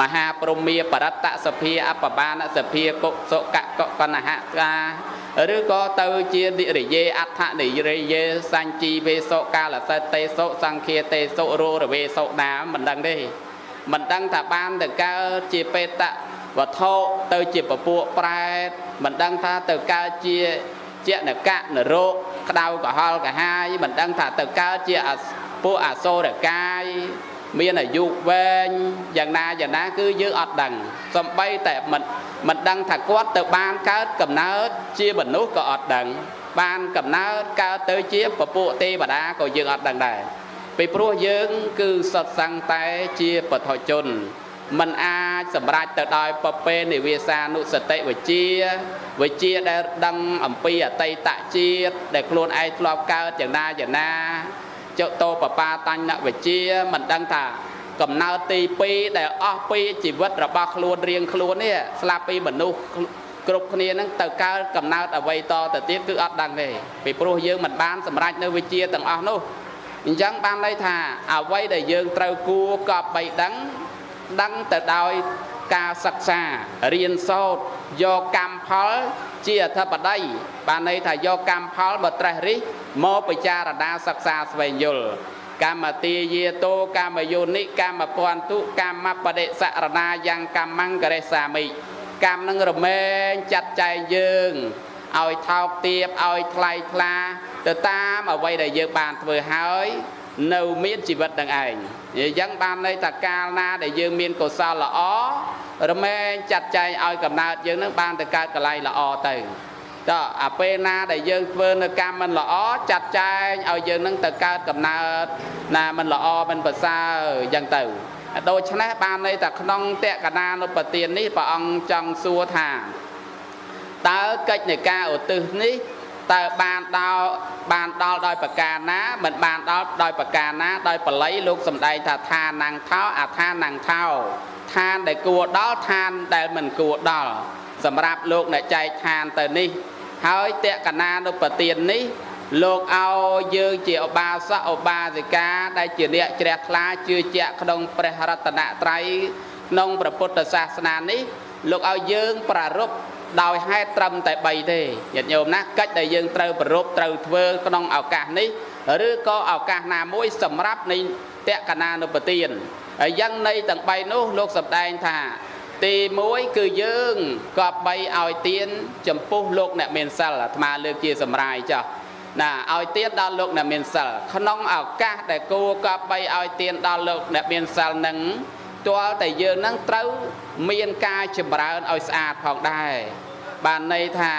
Speaker 2: មហាព្រំមាបរតសភាអបបានសភាកុសុកកកណហកាឬក៏ទៅជានិរិយេអដ្ឋនិរិយេសញ្ជីវេសុកាលសិតេសុសង្ឃាតេសុរោរវេសុណាមិនដឹងទេមិនដឹងថាបានទៅកើតជាបេតវត្ថុទៅជាពពួកប្រែតមិនដឹងថាទៅកើតជាជានកៈនរោគក្តៅក្រហល់កាហាយមិនដឹងថាទៅកើតជាពួកអសូរកាយ មានអាយុវែងយ៉ាងណាយ៉ាងណាគឺយើងអត់ដឹងសំបីតែមិនមិនដឹងថាគាត់ទៅបានកើតកំណើតជាមនុស្សក៏អត់ដឹង បានកំណើតកើតទៅជាពពួកទេវតាក៏យើងអត់ដឹងដែរពីព្រោះយើងគឺសត្វសង្ឃតែជាបឋជនมันអាចសម្រេចទៅដោយពពេនិវាសានុសតិវិជាវិជាដែលដឹងអំពីអតីតជាតិដែលខ្លួនឯងធ្លាប់កើតយ៉ាងណាយ៉ាងណា ចតោបបាតញ្ញវិជាមិនដឹងថាកំណើតទី2ដែលអស់ពីជីវិតរបស់ខ្លួនរៀងខ្លួននេះស្លាប់ពីមនុស្សគ្រប់គ្នានឹងទៅកើតកំណើតអ្វីតទៅទៀតគឺអត់ដឹងទេពីព្រោះយើងមិនបានសម្រេចនៅវិជាទាំងអស់នោះអញ្ចឹងបានន័យថាអ្វីដែលយើងត្រូវគួរកប់បីដឹងដឹងទៅដោយការសិក្សារៀនសូត្រយកកម្មផល ជាអធិបតីបានន័យថាយកកម្មផលមកត្រេះរិះមកពិចារណាសិក្សាស្វែងយល់កម្មទាយាតោកម្មយោនិកម្មពន្ទុកម្មបដិសរណាយ៉ាងកម្មង្ករេសាមិកម្មនឹងរមែងចាត់ចែងយើងឲ្យថោកទាបឲ្យថ្លៃថ្លាទៅតាមអ្វីដែលយើងបានធ្វើហើយ នៅមានជីវិតនឹងឯងអញ្ចឹងបានន័យថាកាលណាដែលយើងមានកុសលល្អរមែងចាត់ចែងឲ្យកំណើតយើងនឹងបានទៅកើតកន្លែងល្អទៅតើអាពេលណាដែលយើងធ្វើនៅកម្មមិនល្អចាត់ចែងឲ្យយើងនឹងទៅកើតកំណើតណាមិនល្អមិនប្រសើរអញ្ចឹងទៅដូច្នេះបានន័យថាក្នុងតក្កណានុបទាននេះព្រះអង្គចង់សួរថាតើកិច្ចនៃការឧទ្ទិសនេះ តើបានដល់បានដល់ដោយប្រការណាមិនបានដល់ដោយប្រការណាដោយបល័យលោកសំដែងថាឋានណាំងថោអាឋានណាំងថោឋានដែលគួរដល់ឋានដែលមិនគួរដល់សម្រាប់លោកអ្នកចែកឋានទៅនេះ ហើយតក្កណានុបទាននេះលោកឲ្យយើងជាឧបាសកឧបាសិកាដែលជាអ្នកជ្រះថ្លាជឿជាក់ក្នុងព្រះរតនត្រ័យក្នុងព្រះពុទ្ធសាសនានេះ លោកឲ្យយើងប្រារព្ធ ដោយហេតុត្រឹមតែ3ទេញាតិញោមណាកិច្ចដែលយើងត្រូវប្រពត្រូវធ្វើក្នុងឱកាសនេះឬក៏ឱកាសណាមួយសម្រាប់នៃតក្កណានុបទានហើយយ៉ាងនៃទាំង3នោះលោកសម្ដែងថា ទី1គឺយើងក៏បីឲ្យទៀនចំពោះលោកអ្នកមានសិលអាត្មាលើកជាសម្រាយចោះណាឲ្យទៀនដល់លោកអ្នកមានសិលក្នុងឱកាសដែលគួរក៏បីឲ្យទៀនដល់លោកអ្នកមានសិលនឹង ទាល់តែយើងនឹងត្រូវមានការចម្រើនឲ្យស្អាតផងដែរបានន័យថា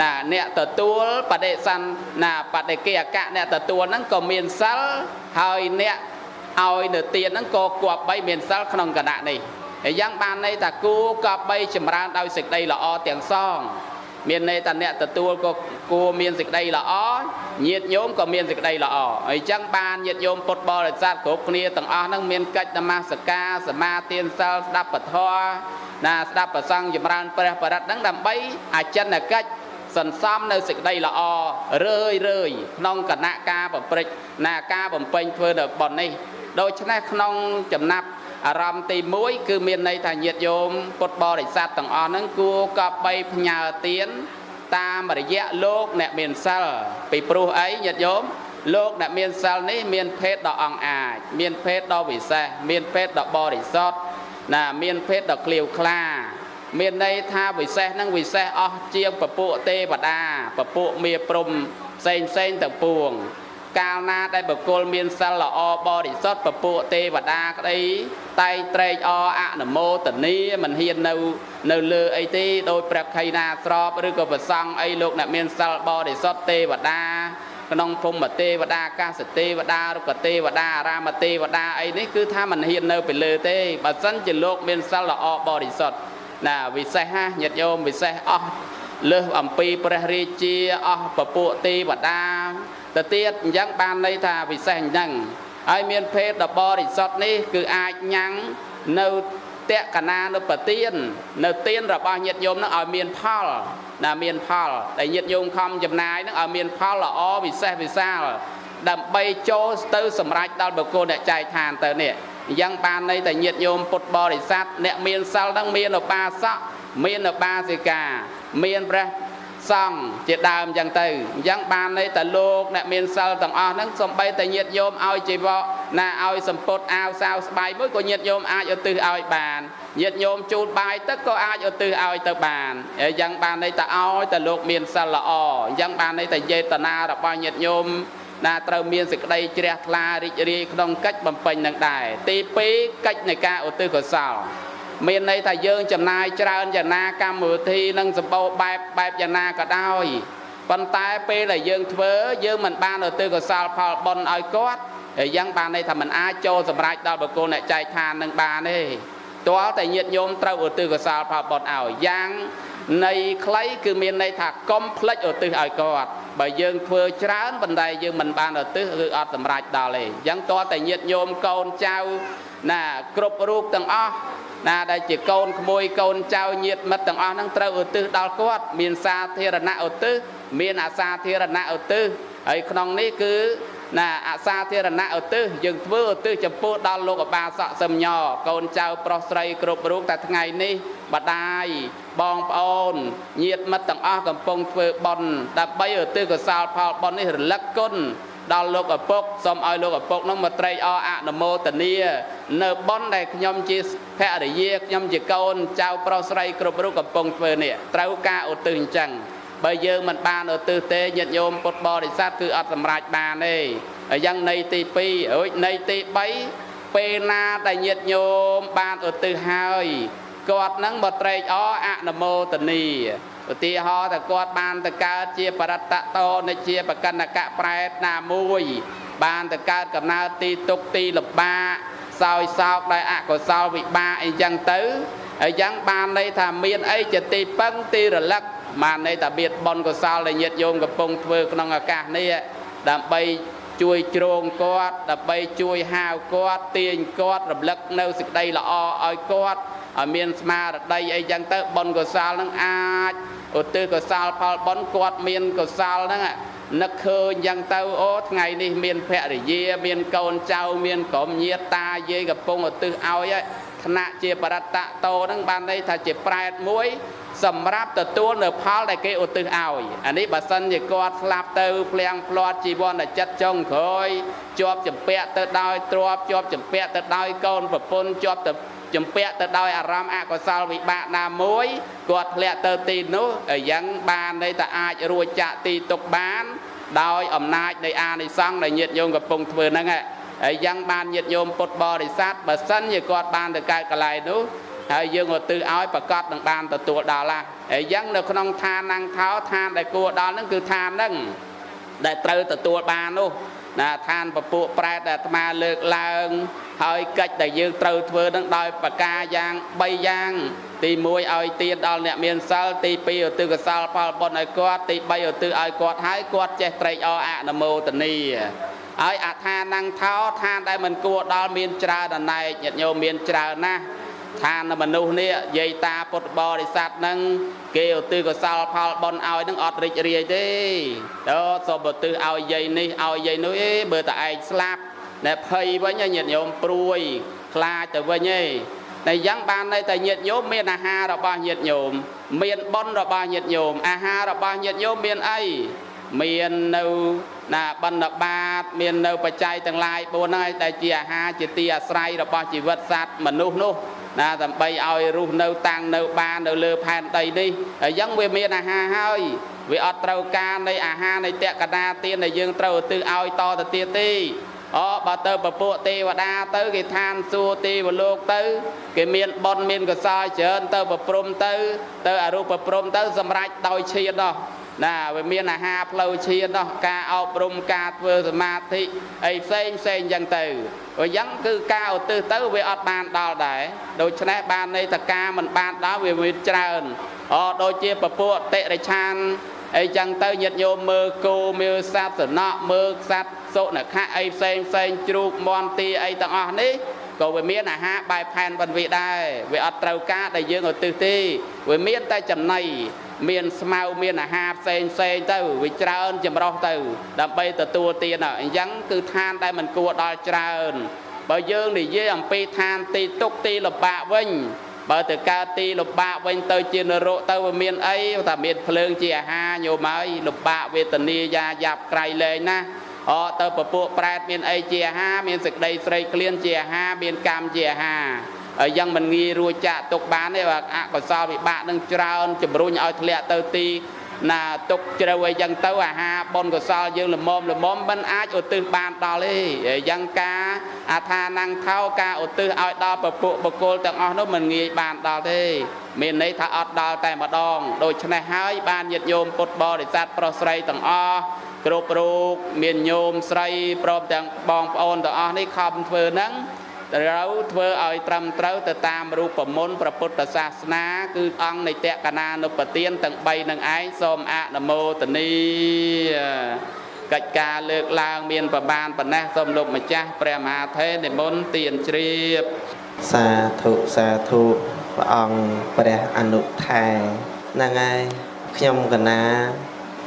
Speaker 2: ណាអ្នកទទួលបដិសន្ណាបដិកិអកៈអ្នកទទួលហ្នឹងក៏មានសិលហើយអ្នកឲ្យនៅទានហ្នឹងក៏គប្បីមានសិលក្នុងគណៈនេះហើយយ៉ាងបានន័យថាគួរគប្បីចម្រើនដោយសេចក្តីល្អទាំងសង មានន័យថាអ្នកទទួលក៏គួរមានសេចក្តីល្អញាតិញោមក៏មានសេចក្តីល្អអញ្ចឹងបានញាតិញោមពុទ្ធបរិស័ទគ្រប់គ្នាទាំងអស់ហ្នឹងមានកិច្ចនមស្ការសមាទានសិលស្ដាប់ពធណាស្ដាប់ប្រសង់ចម្រើនព្រះបរិត្តហ្នឹងដើម្បីអចិន្នកិច្ចសន្សំនៅសេចក្តីល្អរឿយរឿយក្នុងគណៈការប្រព្រឹត្តណាការបំពេញធ្វើនៅប៉ុននេះដូច្នេះក្នុងចំណាប់ អារម្មណ៍ទី1គឺមានន័យថាញាតិញោមពុទ្ធបរិស័ទទាំងអស់ហ្នឹងគួរកបីផ្ញើទានតាមរយៈលោកអ្នកមានសិលពីព្រោះអីញាតិញោមលោកអ្នកមានសិលនេះមានភេទដ៏អង្អាច មានភេទដ៏វិសេសមានភេទដ៏បរិសុទ្ធណាមានភេទដ៏ក្លៀវក្លា មានន័យថាវិសេសនឹងវិសេសអស់ជាងពពួកទេវតាពពួកមាព្រំផ្សេងផ្សេងទាំងពួង កាលណាដែលបុគ្គលមានសិលល្អបរិសុទ្ធពពួកទេវតាក្តីតែងត្រេកអរអនុមោទនាមិនហ៊ាននៅនៅលើអីទេដោយព្រះខៃណាស្របឬក៏ប្រសង់អីលោកអ្នកមានសិលបរិសុទ្ធទេវតាក្នុងភូមិទេវតាកាសទេវតារុក្ខទេវតាអារាមទេវតាអីនេះគឺថាមិនហ៊ាននៅពីលើទេបើសិនជាលោកមានសិលល្អបរិសុទ្ធណាវិសេសណាញាតិញោមវិសេសអស់លើសអំពីព្រះរាជាអស់ពពួកទេវតា ទៅទៀតអញ្ចឹងបានន័យថាពិសេសអញ្ចឹងហើយមានភេទដ៏បរិសុទ្ធនេះគឺអាចញ៉ាំងនៅតកណានៅប្រទៀននៅទៀនរបស់ញាតិញោមនឹងឲ្យមានផលណាមានផលដែលញាតិញោមខំចំណាយនឹងឲ្យមានផលល្អពិសេសវិសាលដើម្បីចូលទៅសម្រេចដល់បុគ្គលអ្នកចែកឋានទៅនេះអញ្ចឹងបានន័យតែញាតិញោមពុទ្ធបរិស័ទអ្នកមានសិលនឹងមានឧបាសកមានឧបាសិកា មានព្រះ សង្ឃជាដើមអញ្ចឹងទៅអញ្ចឹងបានន័យតែលោកអ្នកមានសិលទាំងអស់ហ្នឹងសំបីតែញាតញោមឲ្យជីវកណាឲ្យសម្ពុតអាវសាវស្បៃមួយក៏ញាតញោមអាចឧទ្ទិសឲ្យបានញាតញោមជូតបាយទឹកក៏អាចឧទ្ទិសឲ្យទៅបានអញ្ចឹងបានន័យតែឲ្យតែលោកមានសិលល្អអញ្ចឹងបានន័យតែយេតនារបស់ញាតញោមណាត្រូវមានសេចក្តីជ្រះថ្លារីករាយក្នុងកិច្ចបំពេញនឹងដែរទី2កិច្ចនៃការឧទ្ទិសកុសល មានន័យថាយើងចំណាយច្រើនយ៉ាងណាកម្មវិធីនឹងសម្បូរបែបបែបយ៉ាងណាក៏ដោយប៉ុន្តែពេលដែលយើងធ្វើយើងមិនបានឧទ្ទិសកុសលផលបុណ្យឲ្យគាត់ហើយយ៉ាងបានន័យថាมันអាចចូលសម្រេចដល់បុគ្គលអ្នកចែកឋាននឹងបានទេទាល់តែញាតញោមត្រូវឧទ្ទិសកុសលផលបុណ្យឲ្យយ៉ាងនៃខ្លីគឺមានន័យថាកុំភ្លេចឧទ្ទិសឲ្យគាត់បើយើងធ្វើច្រើនប៉ុន្តែយើងមិនបានឧទ្ទិសគឺអត់សម្រេចដល់ទេអញ្ចឹងទាល់តែញាតញោមកូនចៅណាគ្រប់រូបទាំងអស់ ណាដែលជាកូនក្មួយកូនចៅញាតិមិត្តទាំងអស់ហ្នឹងត្រូវឧទ្ទិសដល់គាត់ មានសាធារណៈឧទ្ទិសមានអសាធារណៈឧទ្ទិសហើយក្នុងនេះគឺណាអសាធារណៈឧទ្ទិសយើងធ្វើឧទ្ទិសចំពោះដល់លោកអបាសកសឹមញកូនចៅប្រុសស្រីគ្រប់រូបតែថ្ងៃនេះបដាយបងប្អូនញាតិមិត្តទាំងអស់កំពុងធ្វើបុណ្យដើម្បីឧទ្ទិសកុសលផលបុណ្យនេះរលឹកគុណ ដល់លោកឪពុកសូមឲ្យលោកឪពុកនោះមកត្រេកអរអនុមោទនា នៅប៉ុនដែលខ្ញុំជាភរិយាខ្ញុំជាកូនចៅប្រុសស្រីគ្រប់រូបកំពុងធ្វើនេះត្រូវការឧទ្ទិសអញ្ចឹងបើយើងមិនបានឧទ្ទិសទេញាតិញោមពុទ្ធបរិស័ទគឺអត់សម្រេចបានទេហើយយ៉ាងនៃទី2រួចនៃទី3ពេលណាដែលញាតិញោមបានឧទ្ទិសហើយគាត់នឹងមកត្រេកអរអនុមោទនា ឧទាហរណ៍ថាគាត់បានទៅកើតជាបរតតោនិជាបកណ្ណកៈប្រែតណាមួយ បានទៅកើតកំណើតទីទុកទីលំបាកសោយសោកដោយអកុសលវិបាកអីចឹងទៅហើយចឹងបានន័យថាមានអីជាទីពឹងទីរលឹកបានន័យថាមានបុណ្យកុសលដែលញាតិញោមកំពុងធ្វើក្នុងឱកាសនេះដើម្បីជួយជ្រងគាត់ដើម្បីជួយហាវគាត់ទាញគាត់រំលឹកនៅសេចក្តីល្អឲ្យគាត់ ឲ្យមានស្មារតីអីចឹងទៅបុណ្យកុសលនឹងអាចឧទ្ទិសកុសលផលបុណ្យគាត់មានកុសលហ្នឹងនឹកឃើញចឹងទៅអូថ្ងៃនេះមានភរិយាមានកូនចៅមានក្រុមញាតិតាយាយកំពុងឧទ្ទិសឲ្យថ្នាក់ជាបរតតោហ្នឹងបានន័យថាជាប្រែតមួយ សម្រាប់ទទួលនៅផលដែលគេឧទ្ទិសឲ្យអានេះបើសិនជាគាត់ស្លាប់ទៅភ្លៀងផ្លាត់ជីវ័នចិត្តចុងក្រោយជាប់ចម្ពាក់ទៅដោយទ្របជាប់ចម្ពាក់ទៅដោយកូនប្រពន្ធជាប់ទៅ ជំពាក់ទៅដោយអារម្មណ៍អកុសលវិបាកណាមួយគាត់ធ្លាក់ទៅទីនោះយ៉ាងបានន័យថាអាចរួចចាក់ទីទុកបាន ដោយអំណាចនៃអានិសង្ឃដែលញាតិញោមកំពុងធ្វើហ្នឹងហើយយ៉ាងបានញាតិញោមពុទ្ធបរិស័ទបើសិនជាគាត់បានទៅកើតកន្លែងនោះហើយយើងឧទ្ទិសឲ្យប្រកាសនឹងបានទទួលដល់ឡាហើយយ៉ាងនៅក្នុងឋានណាំងថោឋានដែលគួរដល់ហ្នឹងគឺឋានហ្នឹងដែលត្រូវទទួលបាននោះ ណាឋានពពួកប្រែតដែលអាត្មាលើកឡើង ហើយកិច្ចដែលយើងត្រូវធ្វើនឹងដោយប្រការយ៉ាង3យ៉ាង ទី1ឲ្យទានដល់អ្នកមានសិលទី2ឧទ្ទិសកុសលផលបុណ្យឲ្យគាត់ទី3ឧទ្ទិសឲ្យគាត់ហើយគាត់ចេះត្រេកអរអនុមោទនីហើយអថានងថោឋានដែលមិនគួរដល់មានច្រើនអណែកញាតិញោមមានច្រើនណាស់ ឋានមនុស្សនេះយាយតាពុទ្ធបរិស័ទនឹងគេឧទ្ទិសកុសលផលបុណ្យឲ្យនឹងអត់រីករាយទេដល់សូមឧទ្ទិសឲ្យយាយនេះឲ្យយាយនោះអេបើតែឯងស្លាប់ណែភ័យវិញញាតិញោមព្រួយខ្លាចទៅវិញឯងតែយ៉ាងបានន័យតែញាតិញោមមានអាហាររបស់ញាតិញោមមានបុណ្យរបស់ញាតិញោមអាហាររបស់ញាតិញោមមានអីមាននៅណាបណ្ឌបាត មាននៅបច្ច័យទាំងឡាយ4ហ្នឹងហើយដែលជាអាហារជាទីអាស្រ័យរបស់ជីវិតសត្វមនុស្សនោះ ណាដើម្បីឲ្យរស់នៅតាំងនៅបាននៅលើផែនដីនេះហើយអញ្ចឹងវាមានអាហារហើយវាអត់ត្រូវការនៃអាហារនៃតក្កដាទានដែលយើងត្រូវឧទ្ទិសឲ្យតទៅទៀតទេអូបើទៅពពួកទេវតាទៅគេឋានសួគ៌ទេវលោកទៅ គេមានបុណ្យមានកុសលច្រើនទៅប្រព្រំទៅ ទៅអរូបប្រព្រំទៅ សម្រេចដោយឈាននោះណាវាមានអាហារផ្លូវឈាននោះការអប់រំការធ្វើសមាធិអីផ្សេងផ្សេងអញ្ចឹងទៅ អញ្ចឹងគឺការឧទ្ទិសទៅវាអត់បានដល់ដែរដូច្នេះបានន័យថាការមិនបានដល់វាមានច្រើនអូដូចជាពពួកតិរិឆានអីចឹងទៅញាតិញោមមើលគោមើលសត្វសំណក់មើលសត្វសុនខៈអីផ្សេងផ្សេងជ្រូកមន់ទីអីទាំងអស់នេះក៏វាមានអាហារបែបផែនបន្វិដែរវាអត់ត្រូវការដែលយើងឧទ្ទិសទេវាមានតែចំណៃ មានស្មៅមានអាហារផ្សេងផ្សេងទៅវាច្រើនចម្រោះទៅ ដើម្បីទទួលទានអញ្ចឹងគឺឋានដែលមិនគួរដល់ច្រើនបើយើងនិយាយអំពីឋានទីទុកទីលំបាកវិញបើទៅកើតទីលំបាកវិញទៅជានរកទៅវាមានអីថាមានភ្លើងជាអាហារញោមហើយលំបាកវេទនាយ៉ាយ៉ាប់ក្រៃលែងណាអទៅពពួកប្រែតមានអីជាអាហារមានសេចក្តីស្រេកឃ្លានជាអាហារមានកម្មជាអាហារហើ យយ៉ាងមិនងាយរួចចាក់ទុកបានទេបើអកុសលវិបាកនឹងច្រើនជំរុញឲ្យធ្លាក់ទៅទីណាទុកជ្រៅអីចឹងទៅអាហារបុណ្យកុសលយើងល្មមល្មមមិនអាចឧទ្ទិសបានដល់ទេយ៉ាងការអាថានាំងថោការឧទ្ទិសឲ្យដល់ពពួកបកុលទាំងអស់នោះមិនងាយបានដល់ទេមានន័យថាអត់ដល់តែម្ដងដូច្នេះហើយបានញាតិញោមពុទ្ធបរិស័ទប្រុសស្រីទាំងអស់គ្រប់រូបមានញោមស្រីព្រមទាំងបងប្អូនទាំងអស់នេះខំធ្វើហ្នឹង ត្រូវធ្វើឲ្យត្រឹមត្រូវទៅតាមរូបមន្តព្រះពុទ្ធសាសនា គឺអង្គនៃតក្កណានុបទានទាំង3នឹងឯងសូមអនុមោទនីកិច្ចការលើកឡើងមានប្រមាណប៉ុណ្ណេះសូមលោកម្ចាស់ព្រះមហាថេរនិមន្តទានជ្រាប
Speaker 1: សាធុសាធុព្រះអង្គព្រះអនុថែហ្នឹងហើយខ្ញុំកណា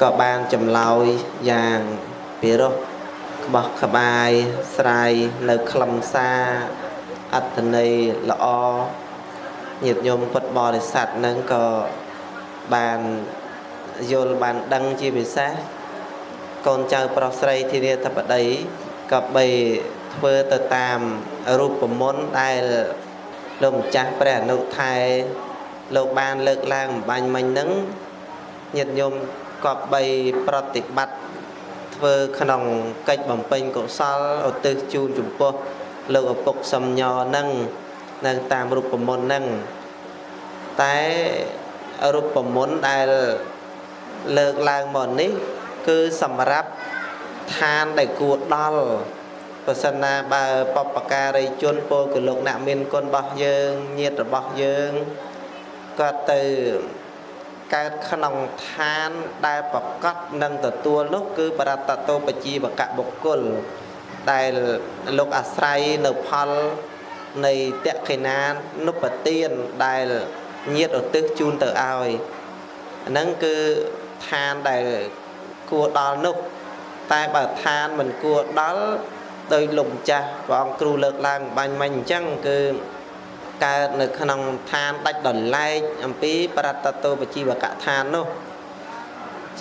Speaker 1: ក៏បានចម្លើយយ៉ាងពិរោះក្បោះក្បាយស្រាយនៅខ្លឹមសារអត្តន័យល្អញាតិញោមពុទ្ធបរិស័ទនឹងក៏បានយល់បានដឹងជាពិសេសកូនចៅប្រុសស្រីធានាធិបតីក៏បីធ្វើទៅតាមរូបមន្តដែលលោកម្ចាស់ព្រះអនុថែលោកបានលើកឡើងបំបញ្ញមិញហ្នឹងញាតិញោមក៏បីប្រតិបត្តិ ធ្វើក្នុងកិច្ចបំពេញកុសលឧទ្ទិសជូនចំពោះលោកឪពុកសំញនឹងនៅតាមរូបមន្តនឹងតែរូបមន្តដែលលើកឡើងមកនេះ គឺសម្រាប់ឋានដែលគួរដល់ប្រសិនណាបើបពការីជនពលកលោកអ្នកមានគុណរបស់យើងញាតិរបស់យើងគាត់ទៅ កើតក្នុងឋានដែលប្រកបនឹងទទួលនោះគឺបរតតោបជីវកបុគ្គលដែលលោកអាស្រ័យនៅផលនៃតក្កិណានុបទានដែលញាតឧទ្ទិសជូនទៅឲ្យហ្នឹងគឺឋានដែលគួរដល់នោះតែបើឋានមិនគួរដល់ដោយលោកម្ចាស់ព្រះអង្គគ្រូលើកឡើងបាញ់មិញអញ្ចឹងគឺ កើតនៅក្នុងឋានដាច់ដលែកអំពីបរតតោបជីវកឋាននោះ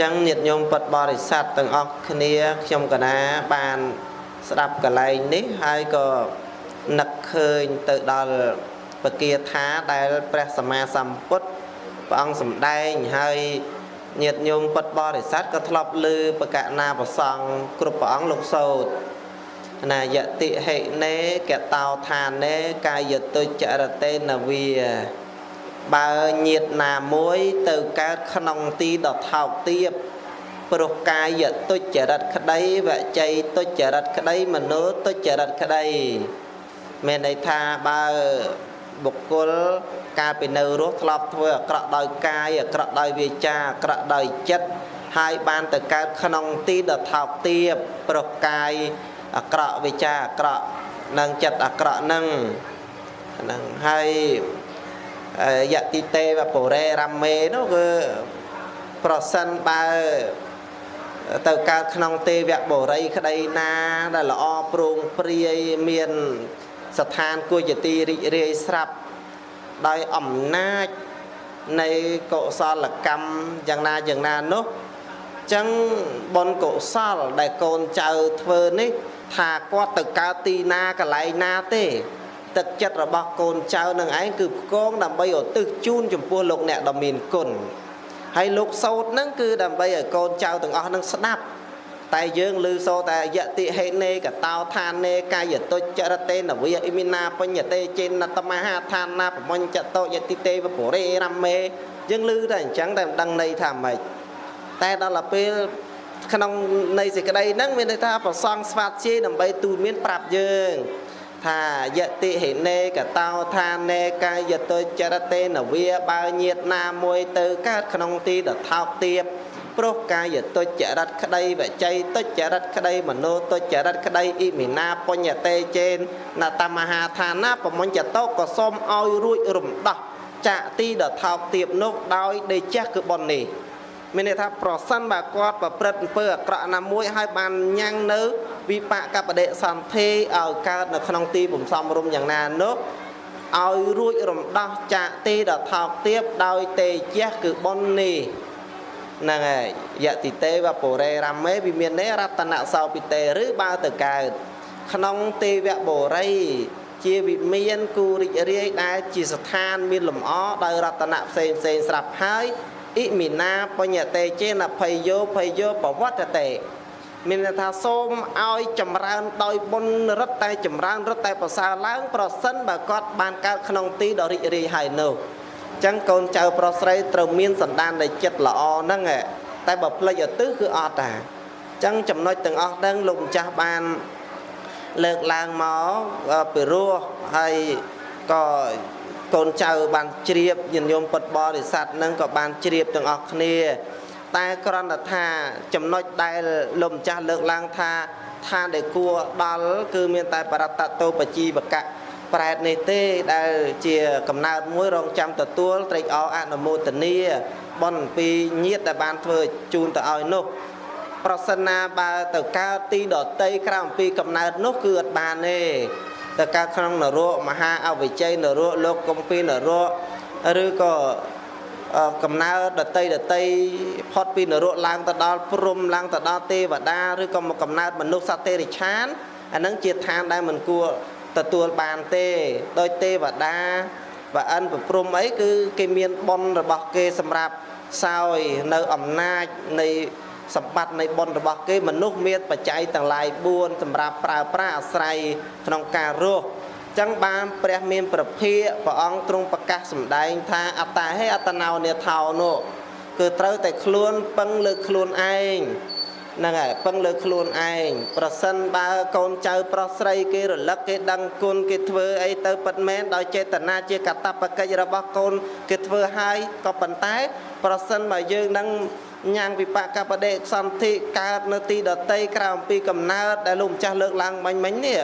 Speaker 1: ចឹងញាតិញោមពុទ្ធបរិស័ទទាំងអស់គ្នាខ្ញុំកណាបានស្ដាប់កលែងនេះហើយក៏នឹកឃើញទៅដល់ពគាថាដែលព្រះសម្មាសម្ពុទ្ធព្រះអង្គសម្ដែងហើយញាតិញោមពុទ្ធបរិស័ទក៏ធ្លាប់ឮបកណាប្រសងគ្រប់ព្រះអង្គលោកសោត ណាយតិហិណេកតោឋានេ កាយតុចរតេនវាបើញាតណាមួយទៅកើតក្នុងទីដ៏ថោកទាបព្រោះកាយទុច្ចរិតក្តីវច័យទុច្ចរិតក្តីមโนទុច្ចរិតក្តីមានន័យថាបើបុគ្គលកាលពីនៅរស់ធ្លាប់ធ្វើអាក្រក់ដោយកាយអាក្រក់ដោយវាចាអាក្រក់ដោយចិត្តហើយបានទៅកើតក្នុងទីដ៏ថោកទាបព្រោះកាយ អាក្រក់វិចាអាក្រក់និងចិត្តអាក្រក់នឹងហ្នឹងហើយយតិទេវពរេរ៉ាមេនោះគឺប្រសិនបើទៅកើតក្នុងទេវបុរីក្តីណាដែលល្អប្រងព្រាយមានស្ថានគួរជាទីរីករាយស្រាប់ដោយអំណាចនៃកុសលកម្មយ៉ាងណាយ៉ាងណានោះចឹងបុណ្យកុសលដែលកូនចៅធ្វើនេះ ថាគាត់ទៅកើតទីណាកន្លែងណាទេ ទឹកចិត្តរបស់កូនចៅនឹងឯងគឺផ្គងដើម្បីឧទ្ទិសជូនចំពោះលោកអ្នកដ៏មានគុណហើយលោកសោតហ្នឹងគឺដើម្បីឲ្យកូនចៅទាំងអស់នឹងស្ដាប់តែយើងឮសូតែយតិហេនេកតោឋានេកាយតុចរតេនវិអ៊ីមីណាបញ្ញតេចេនតមហាឋានាបមញ្ចតោយតិទេវពុរេរមេយើងឮតែអញ្ចឹងតែមិនដឹងន័យថាម៉េចតែដល់ពេល ក្នុងនៃសេចក្តីហ្នឹងមានន័យថាប្រសងស្វាតជាយដើម្បីទូលមានប្រាប់យើងថាយតិហេនេកតោឋានេកាយតុចរតេនវិបើញាតណាមួយទៅកើតក្នុងទីដថោកទៀបព្រោះកាយទុច្ចរិតក្តីវច័យទុច្ចរិតក្តីមโนទុច្ចរិតក្តីអ៊ីមីណាបញ្ញតេចេនណតមហាឋានាបមញ្ញតោក៏សូមឲ្យរួចរំដោះចាក់ទីដថោកទៀបនោះដោយដេជះគឺប៉ុននេះ មានន័យថាប្រសិនបើគាត់ប្រព្រឹត្តអំពើអាក្រក់ណាមួយហើយបានញ៉ាំងនៅ វិបាកបដិសន្ធិឲ្យកើតនៅក្នុងទីបំសំរុំយ៉ាងណានោះឲ្យរួចរំដោះចាកទីដថោកទៀបដោយទេជះគឺប៉ុននេះហ្នឹងហើយយតិទេវពុរេរមេវិមាននេរតនសោពិទេឬបើទៅកើតក្នុងទេវបុរីជាវិមានគូរិចរាយដែលជាស្ថានមានលំអដោយរតនៈផ្សេងផ្សេងស្រាប់ហើយ អ៊ីមីណាបញ្ញតេចេនភ័យយោភ័យយោបវត្តតេមានន័យថាសូមឲ្យចម្រើនដោយបុណ្យរិទ្ធតែចម្រើនរិទ្ធតែប្រសើរឡើង ប្រសិនបើគាត់បានកើតក្នុងទីដ៏រីករាយហើយនោះចឹងកូនចៅប្រុសស្រីត្រូវមានសន្តាននៃចិត្តល្អហ្នឹងតែបើផ្លេចឧទ្ទិសគឺអត់តាចឹងចំណុចទាំងអស់ហ្នឹងលោកម្ចាស់បានលើកឡើងមកពីរោះហើយក៏ កូនចៅបានជ្រាបញាតិញោមពុតបរិស័ទហ្នឹងក៏បានជ្រាបទាំងអស់គ្នា តែគ្រាន់តែថាចំណុចដែលលោកម្ចាស់លើកឡើងថាឋានដែលគួរដល់គឺមានតែបរតតោបជីវកៈប្រែតនេះទេដែលជាកំណើតមួយរងចាំទទួលត្រេកអរអនុមោទនាបនពីញាតដែលបានធ្វើជូនទៅឲ្យនោះប្រសិនណាបើទៅកើតទីដតីក្រៅអំពីកំណើតនោះគឺអត់បានទេ ទៅកើតក្នុងនរកមហាអវិជ័យនរកលោកកំពីនរកឬក៏កំណើតដតីដតីផុតពីនរកឡើងទៅដល់ព្រំឡើងទៅដល់ទេវតាឬក៏មកកំណើតមនុស្សសត្វទេរិឆានអានឹងជាឋានដែលមិនគួរទទួលបានទេដោយទេវតាបើអិនប្រព្រំអីគឺគេមានបុណ្យរបស់គេសម្រាប់សោយនៅអំណាចនៃ សម្បត្តិនៃបុណ្យរបស់គេមនុស្សមានបច្ច័យទាំងឡាយ4សម្រាប់ប្រើប្រាស់អាស្រ័យក្នុងការរស់ចឹងបានព្រះមានប្រភាកព្រះអង្គទ្រង់ប្រកាសសម្ដែងថាអត្តាហេអត្តណោនេថោនោះគឺត្រូវតែខ្លួនពឹងលើខ្លួនឯងហ្នឹងហើយពឹងលើខ្លួនឯងប្រសិនបើកូនចៅប្រុសស្រីគេរលឹកគេដឹងគុណគេធ្វើអីទៅពិតមែនដោយចេតនាជាកតបកិច្ចរបស់កូនគេធ្វើហើយក៏ប៉ុន្តែ ប្រសិនបើយើងនឹង ញ៉ាំងវិបាកបដិសន្ធិកើតនៅទីដតីក្រៅអំពីកំណើតដែលលោកម្ចាស់លើកឡើងមិញមិញនេះ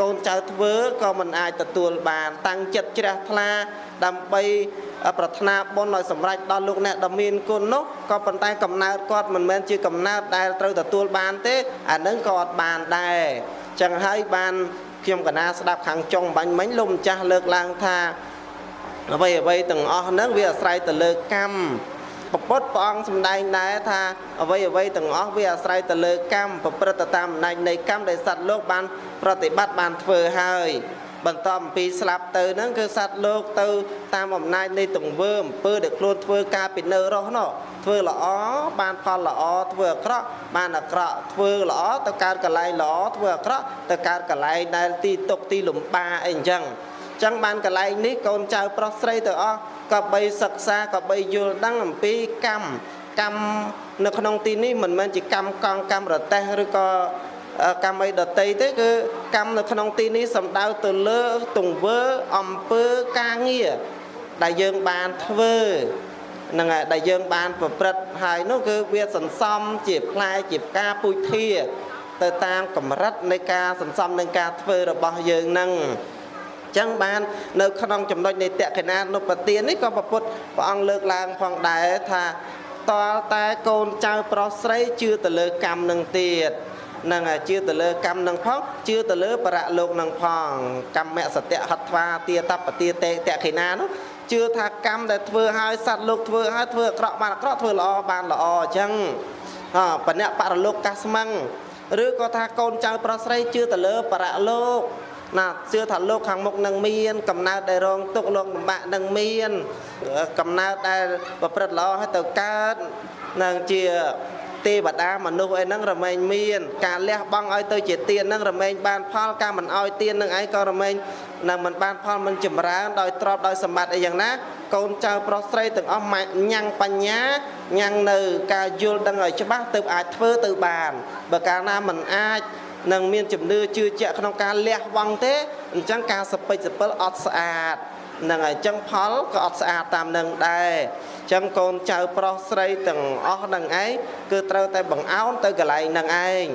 Speaker 1: កូនចៅធ្វើក៏មិនអាចទទួលបាន តាំងចិត្តជ្រះថ្លាដើម្បីប្រាថ្នាបុណ្យឲ្យសម្រេចដល់លោកអ្នកដ៏មានគុណនោះក៏ប៉ុន្តែកំណើតគាត់មិនមែនជាកំណើតដែលត្រូវទទួលបានទេអានឹងក៏អត់បានដែរចឹងហើយបានខ្ញុំកណាស្ដាប់ខាងចុងបាញ់មិញលោកម្ចាស់លើកឡើងថាអ្វីអ្វីទាំងអស់ហ្នឹងវាអាស្រ័យទៅលើកម្ម ពពុទ្ធព្រះអង្គសម្ដែងដែរថាអ្វីអ្វីទាំងអស់វាអាស្រ័យទៅលើកម្មប្រព្រឹត្តតាមអំណាចនៃកម្មដែលសត្វលោកបាន ប្រតិបត្តិបានធ្វើហើយបន្តអំពីស្លាប់ទៅហ្នឹងគឺសត្វលោកទៅ តាមអំណាចនៃទង្វើអំពើដែលខ្លួនធ្វើការពីនៅរស់នោះធ្វើល្អបានផលល្អធ្វើអាក្រក់បានអាក្រក់ធ្វើល្អទៅកើតកលែងល្អធ្វើអាក្រក់ទៅកើតកលែងដែលទីទុកទីលំបាអីអញ្ចឹង ចឹងបានកលែងនេះកូនចៅប្រុសស្រីទៅអស់ក៏បីសិក្សាក៏បីយល់ដឹងអំពីកម្មកម្មនៅក្នុងទីនេះមិនមែនជាកម្មកង់កម្មរតេះឬក៏កម្មអីដតីទេគឺកម្មនៅក្នុងទីនេះសំដៅទៅលើទង្វើអំពើការងារដែលយើងបានធ្វើនឹងដែលយើងបានប្រព្រឹត្តហើយនោះគឺវាសន្សំជាផ្លែជាផ្កាពុជធាទៅតាមកម្រិតនៃការសន្សំនឹងការធ្វើរបស់យើងនឹង ចឹងបាននៅក្នុងចំណុចនៃតក្កិណានុបទាននេះក៏ប្រពុតព្រះអង្គលើកឡើងផងដែរថាតលតែកូនចៅប្រុសស្រីជឿទៅលើកម្មនឹងទៀតនឹងជឿទៅលើកម្មនឹងផងជឿទៅលើបរៈលោកនឹងផងកម្មសត្យហត្វាទាតបទាតេតខិណានោះជឿថាកម្មដែលធ្វើឲ្យសត្វលោកធ្វើឲ្យធ្វើអាក្រក់បានអាក្រក់ធ្វើល្អបានល្អអញ្ចឹងអបណៈបរលោកកាស្មឹងឬក៏ថាកូនចៅប្រុសស្រីជឿទៅលើបរលោក ណាជឿថាលោកខាងមុខនឹងមានកំណើតដែលរងទុកលោកលំបាកនឹងមាន កំណើតដែលប្រព្រឹត្តល្អឲ្យទៅកើតនឹងជាទេវតាមនុស្សអីហ្នឹងរមែងមាន ការលះបង់ឲ្យទៅជាទានហ្នឹងរមែងបានផលការមិនឲ្យទានហ្នឹងឯងក៏រមែងនឹងមិនបានផលមិនចម្រើនដោយទ្រព្យដោយសម្បត្តិអីយ៉ាងណា កូនចៅប្រុសស្រីទាំងអស់ញ៉ាំងបញ្ញាញ៉ាំងនៅ ការយល់ដឹងឲ្យច្បាស់ទើបអាចធ្វើទៅបានបើកាលណាមិនអាច នឹងមានជំនឿជឿជាក់ក្នុងការលះបង់ទេអញ្ចឹងការសពេចសពិលអត់ស្អាតនឹងហើយអញ្ចឹងផលក៏អត់ស្អាតតាមនឹងដែរអញ្ចឹងកូនចៅប្រុសស្រីទាំងអស់នឹងឯងគឺត្រូវតែបង្អោនទៅកន្លែងនឹងឯង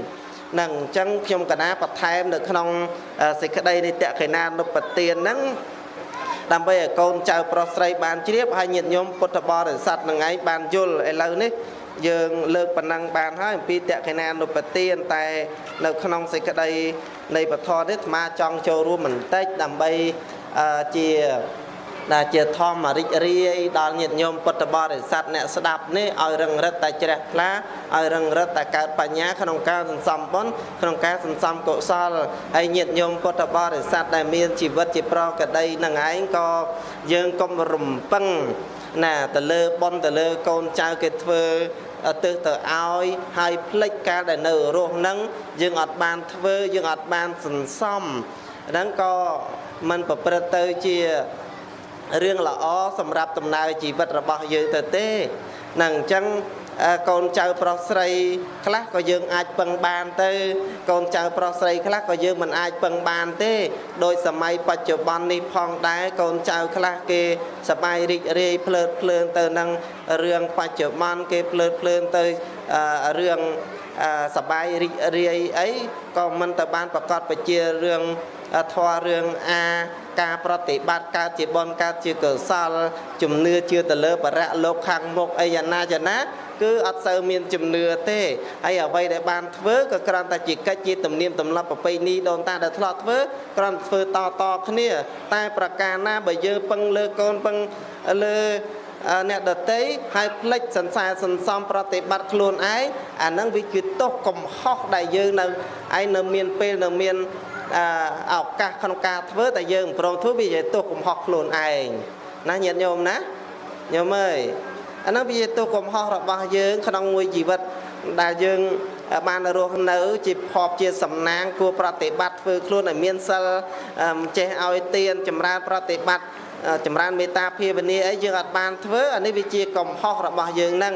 Speaker 1: នឹងអញ្ចឹងខ្ញុំកណាបន្ថែមនៅក្នុងសេចក្តីនៃតក្កិណានុបទានហ្នឹងដើម្បីឲ្យកូនចៅប្រុសស្រីបានជ្រាបហើយញាតិញោមពុទ្ធបរិស័ទនឹងឯងបានយល់ឥឡូវនេះ យើងលើកប៉ុណ្ណឹងបានហើយអំពីតក្កិណានុបទានតែ នៅក្នុងសេចក្តីនៃពធនេះអាត្មាចង់ចូលរួមបន្តិចដើម្បីជាដែលជាធម្មរិចរាយដល់ញាតិញោមពុទ្ធបរិស័ទអ្នកស្ដាប់នេះឲ្យរឹងរិតតែជ្រះថ្លាឲ្យរឹងរិតតែកើតបញ្ញាក្នុងការសន្សំបុណ្យក្នុងការសន្សំកុសលហើយញាតិញោមពុទ្ធបរិស័ទដែលមានជីវិតជាប្រកដីនឹងឯងក៏យើងកុំរំពឹងណាទៅលើបុណ្យទៅលើកូនចៅគេធ្វើ ទៅទៅឲ្យហើយផ្លិចកាលដែលនៅរស់នឹងយើងអត់បានធ្វើយើងអត់បានសន្សំហ្នឹងក៏มันប្រព្រឹត្តទៅជារឿងល្អសម្រាប់ដំណើរជីវិតរបស់យើងទៅទេនឹងអញ្ចឹង កូនចៅប្រុសស្រី ខ្លះក៏យើងអាចពឹងបានទៅ កូនចៅប្រុសស្រីខ្លះក៏យើងមិនអាចពឹងបានទេដោយសម័យបច្ចុប្បន្ននេះផងដែរកូនចៅខ្លះគេសបាយរីករាយភ្លើតភ្លើនទៅនឹងរឿងបច្ចុប្បន្នគេភ្លើតភ្លើនទៅរឿងសបាយរីករាយអីក៏មិនទៅបានប្រកាសបជារឿងធម៌រឿងអាការប្រតិបត្តិកើតជាបនកើតជាកុសលជំនឿជឿទៅលើបរៈលោកខាងមុខអីយ៉ាងណាយ៉ាងណា គឺអត់សូវមានជំនឿទេហើយអ្វីដែលបានធ្វើក៏គ្រាន់តែជាកិច្ចជាទំនៀមទម្លាប់ប្រពៃណីដូនតាដែលធ្លាប់ធ្វើគ្រាន់ធ្វើតតគ្នា តែប្រការណាបើយើងពឹងលើកូនពឹងលើអ្នកដតីហើយផ្លិចសន្សើរសន្សំប្រតិបត្តិខ្លួនឯងអាហ្នឹងវាគឺទោសកំហុសដែលយើងនៅឯនៅមានពេលនៅមានឱកាសក្នុងការធ្វើតែយើងប្រងធ្វើវាជាទោសកំហុសខ្លួនឯងណាញាតិញោមណាញោមអើយ អានោះវាជាទោសកំហុសរបស់យើងក្នុងមួយជីវិតដែលយើងបានរស់នៅ ជាភពជាសំណាងគួរប្រតិបត្តិធ្វើខ្លួនឲ្យមានសិលចេះឲ្យទានចម្រើនប្រតិបត្តិចម្រើនមេត្តាភាវនាអីយើងអត់បានធ្វើអានេះវាជាកំហុសរបស់យើងហ្នឹង